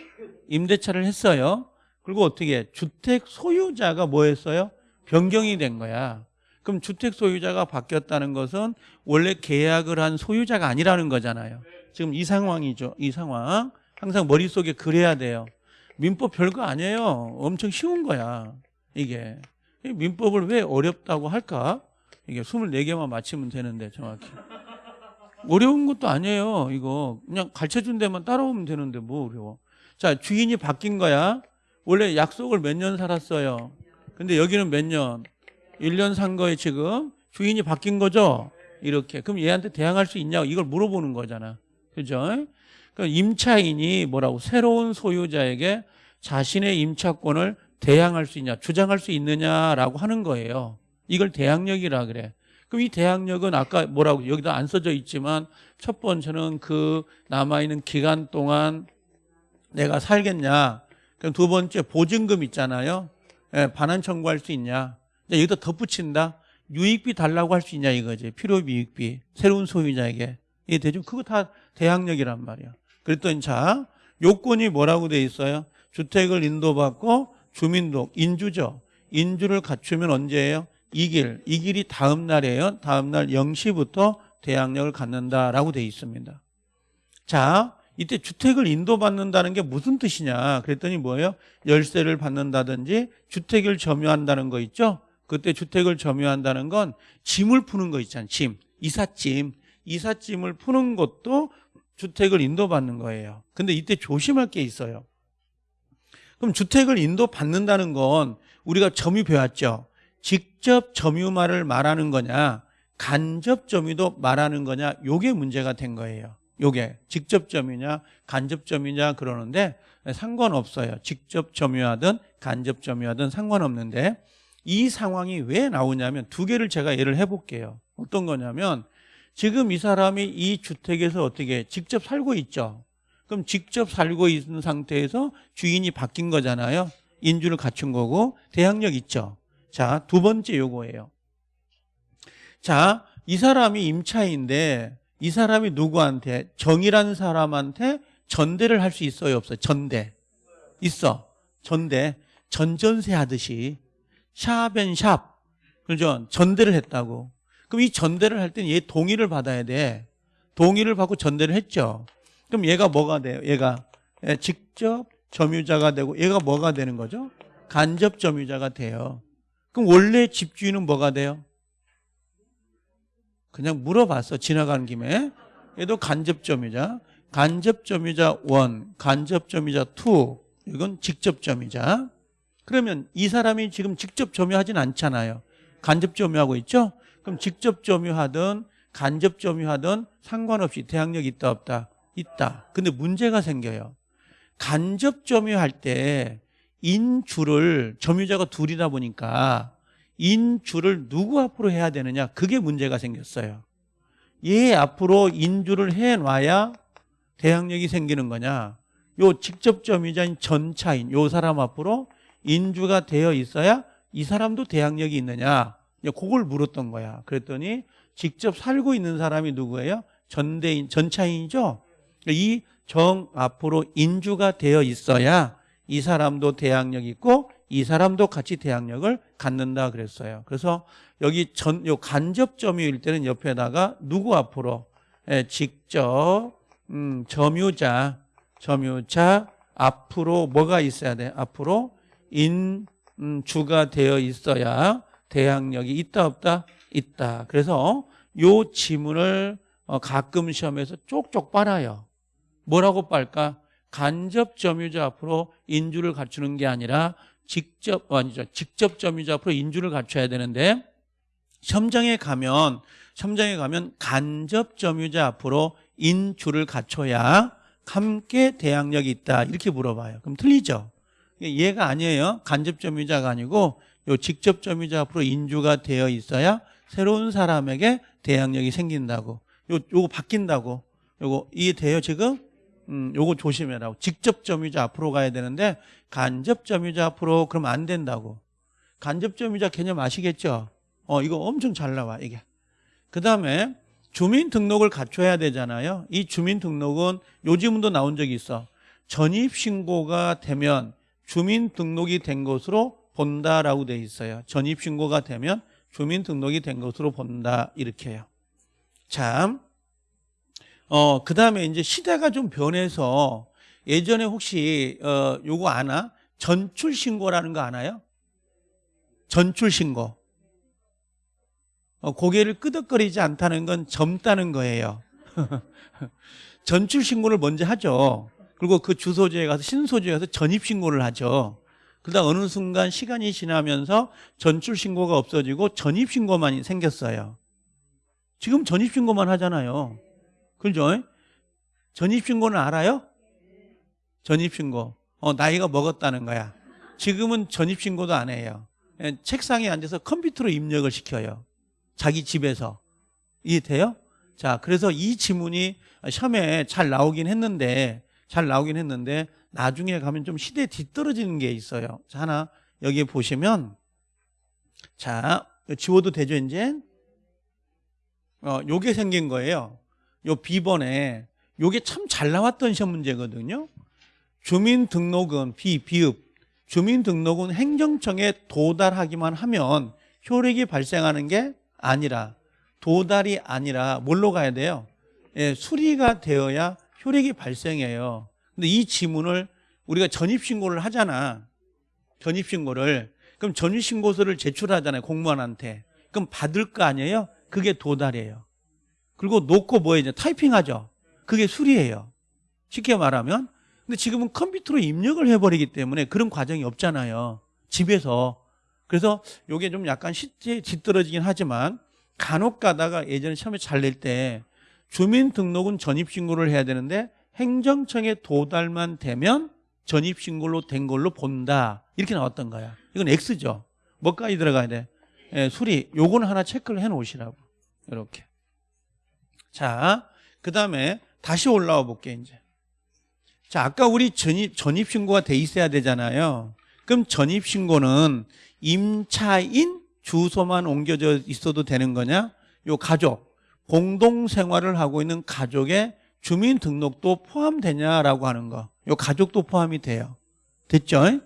Speaker 1: 임대차를 했어요. 그리고 어떻게 주택 소유자가 뭐 했어요? 변경이 된 거야. 그럼 주택 소유자가 바뀌었다는 것은 원래 계약을 한 소유자가 아니라는 거잖아요. 지금 이 상황이죠. 이 상황. 항상 머릿속에 그래야 돼요. 민법 별거 아니에요. 엄청 쉬운 거야. 이게. 민법을 왜 어렵다고 할까? 이게 24개만 맞히면 되는데 정확히. 어려운 것도 아니에요. 이거 그냥 가르쳐 준 데만 따라오면 되는데 뭐 어려워. 자, 주인이 바뀐 거야. 원래 약속을 몇 년 살았어요. 근데 여기는 몇 년? 1년 산 거에 지금 주인이 바뀐 거죠. 이렇게. 그럼 얘한테 대항할 수 있냐고 이걸 물어보는 거잖아. 그죠? 그러니까 임차인이 뭐라고 새로운 소유자에게 자신의 임차권을 대항할 수 있냐, 주장할 수 있느냐라고 하는 거예요. 이걸 대항력이라 그래. 그럼 이 대항력은 아까 뭐라고 여기도 안 써져 있지만 첫 번째는 그 남아있는 기간 동안 내가 살겠냐. 그럼 두 번째 보증금 있잖아요. 예, 반환 청구할 수 있냐. 여기다 덧붙인다. 유익비 달라고 할 수 있냐 이거지. 필요비 유익비. 새로운 소유자에게. 이게 되죠? 그거 다 대항력이란 말이야. 그랬더니 자, 요건이 뭐라고 돼 있어요? 주택을 인도받고 주민도 인주죠. 인주를 갖추면 언제예요? 이 길, 이 길이 다음 날이에요. 다음 날 0시부터 대항력을 갖는다라고 돼 있습니다. 자, 이때 주택을 인도받는다는 게 무슨 뜻이냐? 그랬더니 뭐예요? 열쇠를 받는다든지 주택을 점유한다는 거 있죠? 그때 주택을 점유한다는 건 짐을 푸는 거 있잖아요. 짐, 이삿짐. 이삿짐을 푸는 것도 주택을 인도받는 거예요. 근데 이때 조심할 게 있어요. 그럼 주택을 인도받는다는 건 우리가 점유 배웠죠. 직접 점유말을 말하는 거냐, 간접 점유도 말하는 거냐, 요게 문제가 된 거예요. 요게 직접 점유냐, 간접 점유냐 그러는데 상관없어요. 직접 점유하든 간접 점유하든 상관없는데 이 상황이 왜 나오냐면 두 개를 제가 예를 해볼게요. 어떤 거냐면 지금 이 사람이 이 주택에서 어떻게 직접 살고 있죠. 그럼 직접 살고 있는 상태에서 주인이 바뀐 거잖아요. 인주를 갖춘 거고 대항력 있죠. 자, 두 번째 요거예요. 자, 이 사람이 임차인데 이 사람이 누구한테 정이라는 사람한테 전대를 할 수 있어요, 없어요? 전대. 있어. 전대. 전전세 하듯이 샵앤샵. 그죠? 전대를 했다고. 그럼 이 전대를 할 때는 얘 동의를 받아야 돼. 동의를 받고 전대를 했죠. 그럼 얘가 뭐가 돼요? 얘가 예, 직접 점유자가 되고 얘가 뭐가 되는 거죠? 간접 점유자가 돼요. 그럼 원래 집주인은 뭐가 돼요? 그냥 물어봤어. 지나가는 김에. 얘도 간접 점유자. 간접 점유자 1, 간접 점유자 2. 이건 직접 점유자. 그러면 이 사람이 지금 직접 점유하진 않잖아요. 간접 점유하고 있죠? 그럼 직접 점유하든 간접 점유하든 상관없이 대항력이 있다 없다? 있다. 근데 문제가 생겨요. 간접 점유할 때 인주를 점유자가 둘이다 보니까 인주를 누구 앞으로 해야 되느냐? 그게 문제가 생겼어요. 얘 앞으로 인주를 해놔야 대항력이 생기는 거냐? 요 직접 점유자인 전차인 요 사람 앞으로 인주가 되어 있어야 이 사람도 대항력이 있느냐? 그걸 물었던 거야. 그랬더니 직접 살고 있는 사람이 누구예요? 전대인 전차인이죠? 이 정 앞으로 인주가 되어 있어야 이 사람도 대항력 있고 이 사람도 같이 대항력을 갖는다 그랬어요. 그래서 여기 전, 요 간접 점유일 때는 옆에다가 누구 앞으로? 예, 직접, 음, 점유자, 점유자 앞으로 뭐가 있어야 돼? 앞으로 인주가 되어 있어야 대항력이 있다 없다? 있다. 그래서 요 지문을 어, 가끔 시험에서 쪽쪽 빨아요. 뭐라고 빨까? 간접 점유자 앞으로 인주를 갖추는 게 아니라 직접 어, 아니죠. 직접 점유자 앞으로 인주를 갖춰야 되는데 시험장에 가면 시험장에 가면 간접 점유자 앞으로 인주를 갖춰야 함께 대항력이 있다 이렇게 물어봐요. 그럼 틀리죠. 얘가 아니에요. 간접 점유자가 아니고 요 직접 점유자 앞으로 인주가 되어 있어야 새로운 사람에게 대항력이 생긴다고. 요 요거 바뀐다고. 요거 이해돼요 지금? 음, 요거 조심해라고. 직접 점유자 앞으로 가야 되는데 간접 점유자 앞으로 그러면 안 된다고. 간접 점유자 개념 아시겠죠? 어, 이거 엄청 잘 나와, 이게. 그 다음에 주민등록을 갖춰야 되잖아요. 이 주민등록은 요즘도 나온 적이 있어. 전입신고가 되면 주민등록이 된 것으로 본다라고 돼 있어요. 전입신고가 되면 주민등록이 된 것으로 본다. 이렇게 해요. 참. 어, 그 다음에 이제 시대가 좀 변해서 예전에 혹시, 어, 요거 아나? 전출신고라는 거 아나요? 전출신고. 어, 고개를 끄덕거리지 않다는 건 젊다는 거예요. 전출 신고를 먼저 하죠. 그리고 그 주소지에 가서 신소지에 가서 전입 신고를 하죠. 그러다 어느 순간 시간이 지나면서 전출 신고가 없어지고 전입 신고만 생겼어요. 지금 전입 신고만 하잖아요. 그죠? 전입 신고는 알아요? 전입 신고. 어, 나이가 먹었다는 거야. 지금은 전입 신고도 안 해요. 예, 책상에 앉아서 컴퓨터로 입력을 시켜요. 자기 집에서. 이해돼요? 자, 그래서 이 지문이 시험에 잘 나오긴 했는데, 잘 나오긴 했는데, 나중에 가면 좀 시대에 뒤떨어지는 게 있어요. 자, 하나, 여기 보시면, 자, 지워도 되죠, 이제? 어, 요게 생긴 거예요. 요 B번에, 요게 참 잘 나왔던 시험 문제거든요. 주민등록은 비, 비읍, 주민등록은 행정청에 도달하기만 하면 효력이 발생하는 게 아니라 도달이 아니라 뭘로 가야 돼요? 예, 수리가 되어야 효력이 발생해요. 근데 이 지문을 우리가 전입신고를 하잖아. 전입신고를. 그럼 전입신고서를 제출하잖아요. 공무원한테. 그럼 받을 거 아니에요? 그게 도달이에요. 그리고 놓고 뭐 이제 타이핑하죠. 그게 수리예요. 쉽게 말하면. 근데 지금은 컴퓨터로 입력을 해버리기 때문에 그런 과정이 없잖아요. 집에서. 그래서 이게 좀 약간 시대에 뒤떨어지긴 하지만 간혹 가다가 예전에 시험에 잘 낼 때 주민등록은 전입신고를 해야 되는데 행정청에 도달만 되면 전입신고로 된 걸로 본다. 이렇게 나왔던 거야. 이건 X죠. 뭐까지 들어가야 돼? 예, 수리. 요거는 하나 체크를 해 놓으시라고. 이렇게. 자, 그 다음에 다시 올라와 볼게, 이제. 자, 아까 우리 전입, 전입신고가 돼 있어야 되잖아요. 그럼 전입신고는 임차인 주소만 옮겨져 있어도 되는 거냐? 요 가족, 공동생활을 하고 있는 가족의 주민등록도 포함되냐라고 하는 거. 요 가족도 포함이 돼요. 됐죠?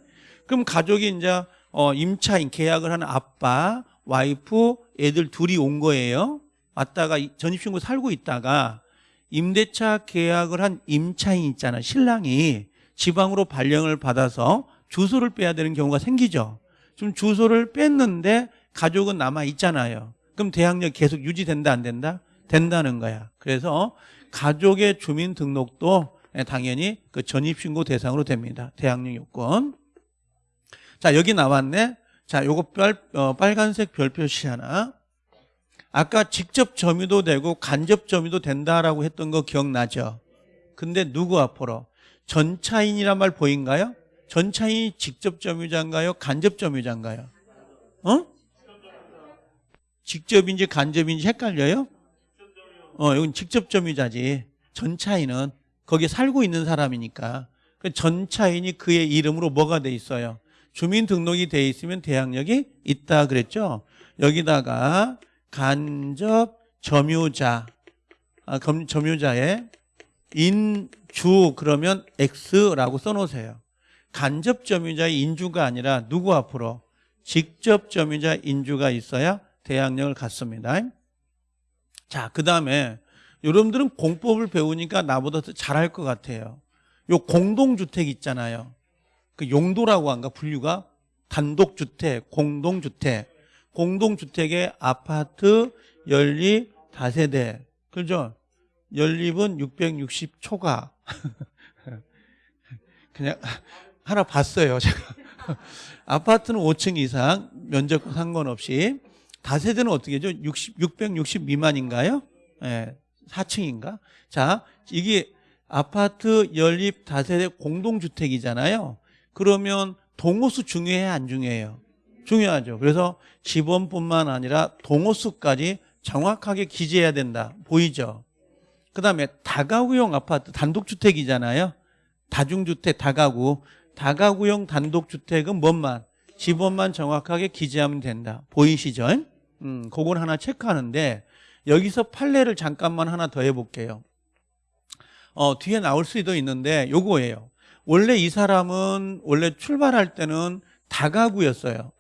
Speaker 1: 그럼 가족이 이제 어, 임차인 계약을 하는 아빠, 와이프, 애들 둘이 온 거예요. 왔다가 전입신고 살고 있다가 임대차 계약을 한 임차인 있잖아. 신랑이 지방으로 발령을 받아서 주소를 빼야 되는 경우가 생기죠. 지금 주소를 뺐는데 가족은 남아 있잖아요. 그럼 대항력 계속 유지된다 안 된다? 된다는 거야. 그래서 가족의 주민등록도 당연히 그 전입신고 대상으로 됩니다. 대항력 요건. 자 여기 나왔네. 자 요거 빨, 어, 빨간색 별 표시 하나. 아까 직접 점유도 되고 간접 점유도 된다라고 했던 거 기억나죠? 근데 누구 앞으로? 전차인이란 말 보인가요? 전차인이 직접 점유자인가요? 간접 점유자인가요? 어? 직접인지 간접인지 헷갈려요? 어, 이건 직접 점유자지. 전차인은 거기에 살고 있는 사람이니까. 그 전차인이 그의 이름으로 뭐가 돼 있어요? 주민등록이 돼 있으면 대항력이 있다 그랬죠? 여기다가 간접 점유자, 아, 점유자의 인주 그러면 X라고 써놓으세요. 간접 점유자의 인주가 아니라 누구 앞으로? 직접 점유자 인주가 있어야 대항력을 갖습니다. 자, 그 다음에 여러분들은 공법을 배우니까 나보다 더 잘할 것 같아요. 요 공동주택 있잖아요. 그 용도라고 한가 분류가 단독주택, 공동주택. 공동주택의 아파트, 연립, 다세대. 그죠? 연립은 660초가. 그냥 하나 봤어요. 제가. 아파트는 5층 이상, 면적 상관없이. 다세대는 어떻게 죠 60, 660 미만인가요? 예, 네, 4층인가? 자, 이게 아파트 연립 다세대 공동주택이잖아요. 그러면 동호수 중요해 안 중요해요? 중요하죠. 그래서 지번뿐만 아니라 동호수까지 정확하게 기재해야 된다. 보이죠? 그 다음에 다가구용 아파트 단독주택이잖아요. 다중주택 다가구. 다가구용 단독주택은 뭔만? 지번만 정확하게 기재하면 된다. 보이시죠? 음, 그걸 하나 체크하는데 여기서 판례를 잠깐만 하나 더 해볼게요. 어, 뒤에 나올 수도 있는데 요거예요. 원래 이 사람은 원래 출발할 때는 다가구였어요.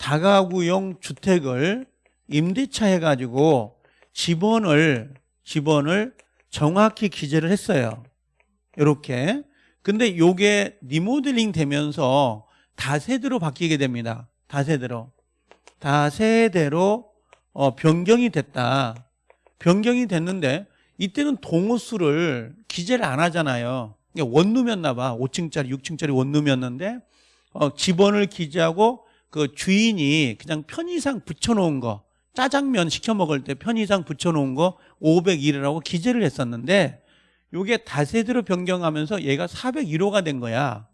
Speaker 1: 다가구용 주택을 임대차 해가지고 지번을 지번을 정확히 기재를 했어요. 이렇게. 근데 요게 리모델링 되면서 다세대로 바뀌게 됩니다. 다세대로. 다세대로 어, 변경이 됐다. 변경이 됐는데 이때는 동호수를 기재를 안 하잖아요. 그러니까 원룸이었나 봐. 5층짜리, 6층짜리 원룸이었는데 어, 집원을 기재하고 그 주인이 그냥 편의상 붙여놓은 거 짜장면 시켜 먹을 때 편의상 붙여놓은 거 501이라고 기재를 했었는데 요게 다세대로 변경하면서 얘가 401호가 된 거야.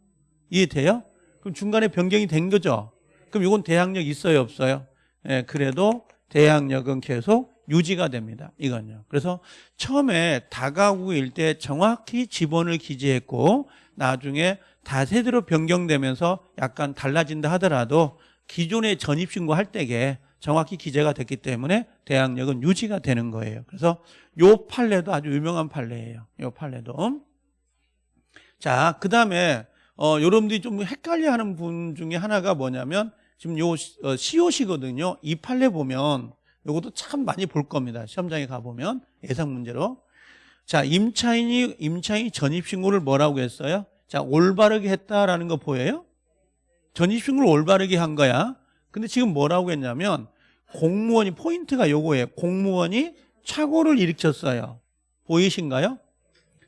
Speaker 1: 이해돼요? 그럼 중간에 변경이 된 거죠. 그럼 이건 대항력 있어요, 없어요? 예, 그래도 대항력은 계속 유지가 됩니다. 이건요. 그래서 처음에 다가구 일 때 정확히 지번을 기재했고 나중에 다세대로 변경되면서 약간 달라진다 하더라도 기존의 전입신고 할 때에 정확히 기재가 됐기 때문에 대항력은 유지가 되는 거예요. 그래서 요 판례도 아주 유명한 판례예요. 요 판례도. 자, 그 다음에 어, 여러분들이 좀 헷갈려하는 분 중에 하나가 뭐냐면 지금 요 어, 시옷이거든요. 이 판례 보면 요것도 참 많이 볼 겁니다. 시험장에 가보면 예상 문제로. 자, 임차인이 임차인 전입 신고를 뭐라고 했어요? 자, 올바르게 했다라는 거 보여요? 전입신고를 올바르게 한 거야. 근데 지금 뭐라고 했냐면 공무원이 포인트가 요거예요. 공무원이 착오를 일으켰어요. 보이신가요?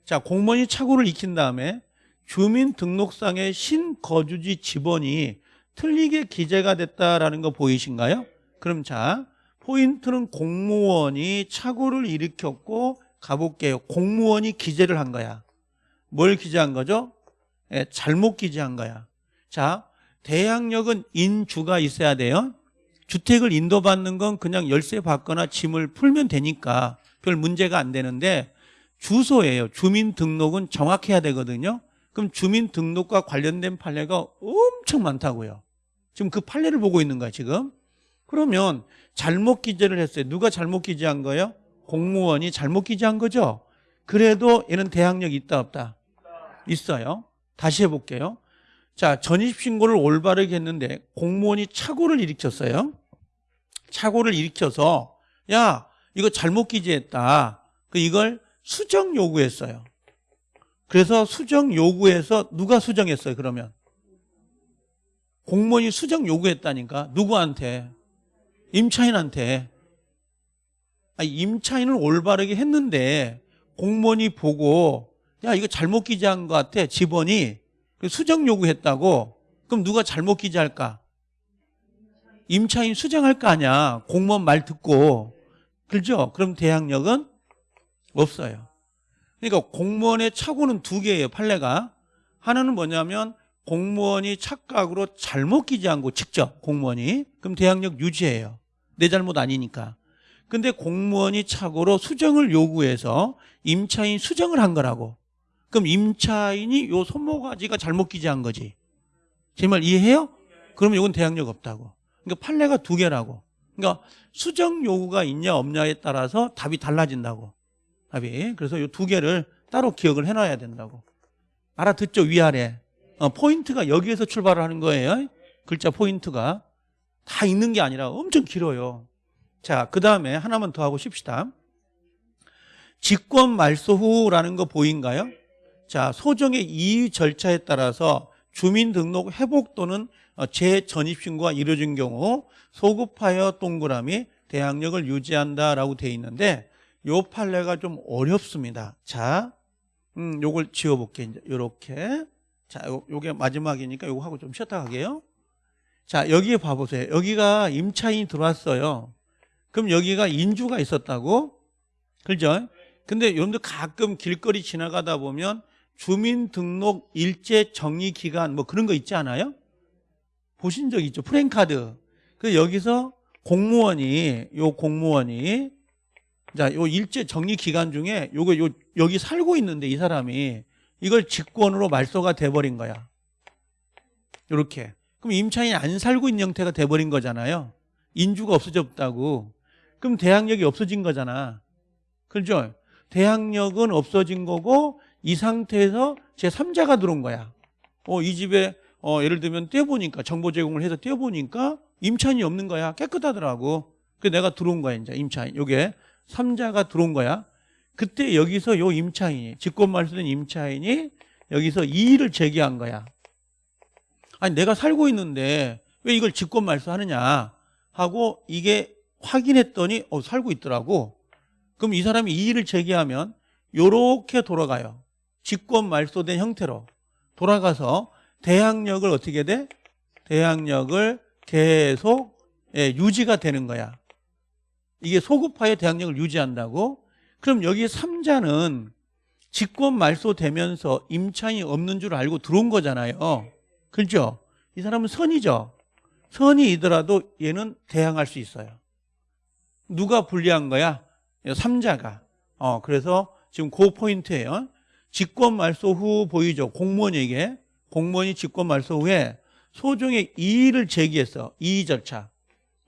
Speaker 1: 자, 공무원이 착오를 익힌 다음에 주민등록상의 신거주지 지번이 틀리게 기재가 됐다라는 거 보이신가요? 그럼 자, 포인트는 공무원이 착오를 일으켰고 가볼게요. 공무원이 기재를 한 거야. 뭘 기재한 거죠? 예, 잘못 기재한 거야. 자, 대항력은 인주가 있어야 돼요. 주택을 인도받는 건 그냥 열쇠 받거나 짐을 풀면 되니까 별 문제가 안 되는데 주소예요. 주민등록은 정확해야 되거든요. 그럼 주민등록과 관련된 판례가 엄청 많다고요. 지금 그 판례를 보고 있는 거야 지금. 그러면 잘못 기재를 했어요. 누가 잘못 기재한 거예요? 공무원이 잘못 기재한 거죠. 그래도 얘는 대항력 있다 없다? 있어요. 다시 해볼게요. 자, 전입신고를 올바르게 했는데 공무원이 착오를 일으켰어요. 착오를 일으켜서 야, 이거 잘못 기재했다. 그 이걸 수정 요구했어요. 그래서 수정 요구해서 누가 수정했어요, 그러면? 공무원이 수정 요구했다니까. 누구한테? 임차인한테. 아니, 임차인을 올바르게 했는데 공무원이 보고 야, 이거 잘못 기재한 것 같아. 집원이. 수정 요구했다고. 그럼 누가 잘못 기재할까? 임차인 수정할 거 아니야. 공무원 말 듣고. 그죠? 그럼 대항력은 없어요. 그러니까 공무원의 착오는 두 개예요, 판례가. 하나는 뭐냐면 공무원이 착각으로 잘못 기재한 거 직접 공무원이. 그럼 대항력 유지해요. 내 잘못 아니니까. 근데 공무원이 착오로 수정을 요구해서 임차인 수정을 한 거라고. 그럼 임차인이 요 손모가지가 잘못 기재한 거지. 제 말 이해해요? 그러면 이건 대항력 없다고. 그러니까 판례가 두 개라고. 그러니까 수정 요구가 있냐 없냐에 따라서 답이 달라진다고. 답이. 그래서 이 두 개를 따로 기억을 해놔야 된다고. 알아듣죠? 위아래. 어, 포인트가 여기에서 출발을 하는 거예요. 글자 포인트가. 다 있는 게 아니라 엄청 길어요. 자, 그 다음에 하나만 더 하고 쉽시다. 직권 말소 후라는 거 보인가요? 자, 소정의 이의 절차에 따라서 주민등록 회복 또는 어, 재전입신고가 이루어진 경우 소급하여 동그라미 대항력을 유지한다라고 되어 있는데 요 판례가 좀 어렵습니다. 자, 음, 요걸 지워볼게 이제 요렇게. 자, 요, 요게 마지막이니까 요거 하고 좀 쉬었다 가게요. 자, 여기에 봐보세요. 여기가 임차인이 들어왔어요. 그럼 여기가 인주가 있었다고? 그죠? 근데 여러분들 가끔 길거리 지나가다 보면 주민등록 일제 정리 기간 뭐 그런 거 있지 않아요? 보신 적 있죠? 프랭카드. 그 여기서 공무원이 요 공무원이 자, 요 일제 정리 기간 중에 요거 요 여기 살고 있는데 이 사람이 이걸 직권으로 말소가 돼 버린 거야. 요렇게. 그럼 임차인이 안 살고 있는 형태가 돼 버린 거잖아요. 인주가 없어졌다고. 그럼 대항력이 없어진 거잖아. 그렇죠? 대항력은 없어진 거고 이 상태에서 제 3자가 들어온 거야. 어, 이 집에 어, 예를 들면 떼어보니까 정보 제공을 해서 떼어보니까 임차인이 없는 거야. 깨끗하더라고. 그래서 내가 들어온 거야, 이제 임차인. 요게 3자가 들어온 거야. 그때 여기서 요 임차인이 직권 말소된 임차인이 여기서 이의를 제기한 거야. 아니 내가 살고 있는데 왜 이걸 직권 말소하느냐 하고 이게 확인했더니 어 살고 있더라고. 그럼 이 사람이 이의를 제기하면 요렇게 돌아가요. 직권 말소된 형태로 돌아가서 대항력을 어떻게 돼? 대항력을 계속 예, 유지가 되는 거야. 이게 소급하여 대항력을 유지한다고? 그럼 여기 3자는 직권 말소되면서 임차인이 없는 줄 알고 들어온 거잖아요. 그렇죠? 이 사람은 선이죠. 선이이더라도 얘는 대항할 수 있어요. 누가 불리한 거야? 3자가. 어, 그래서 지금 그 포인트예요. 직권 말소 후 보이죠. 공무원에게 공무원이 직권 말소 후에 소정의 이의를 제기해서 이의 절차.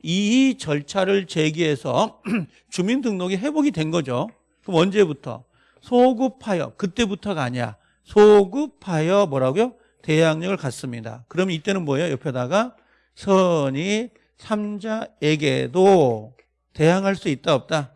Speaker 1: 이의 절차를 제기해서 주민등록이 회복이 된 거죠. 그럼 언제부터? 소급하여 그때부터가 아니야. 소급하여 뭐라고요? 대항력을 갖습니다. 그럼 이때는 뭐예요? 옆에다가 선이 삼자에게도 대항할 수 있다 없다?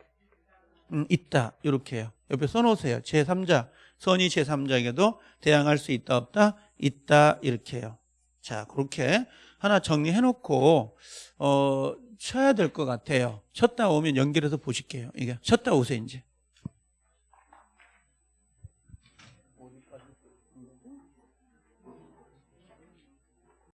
Speaker 1: 음, 있다. 이렇게 해요. 옆에 써놓으세요. 제3자 선이 제3자에게도 대항할 수 있다 없다? 있다. 이렇게 해요. 자 그렇게 하나 정리해 놓고 어, 쳐야 될 것 같아요. 쳤다 오면 연결해서 보실게요. 이게 쳤다 오세요 이제.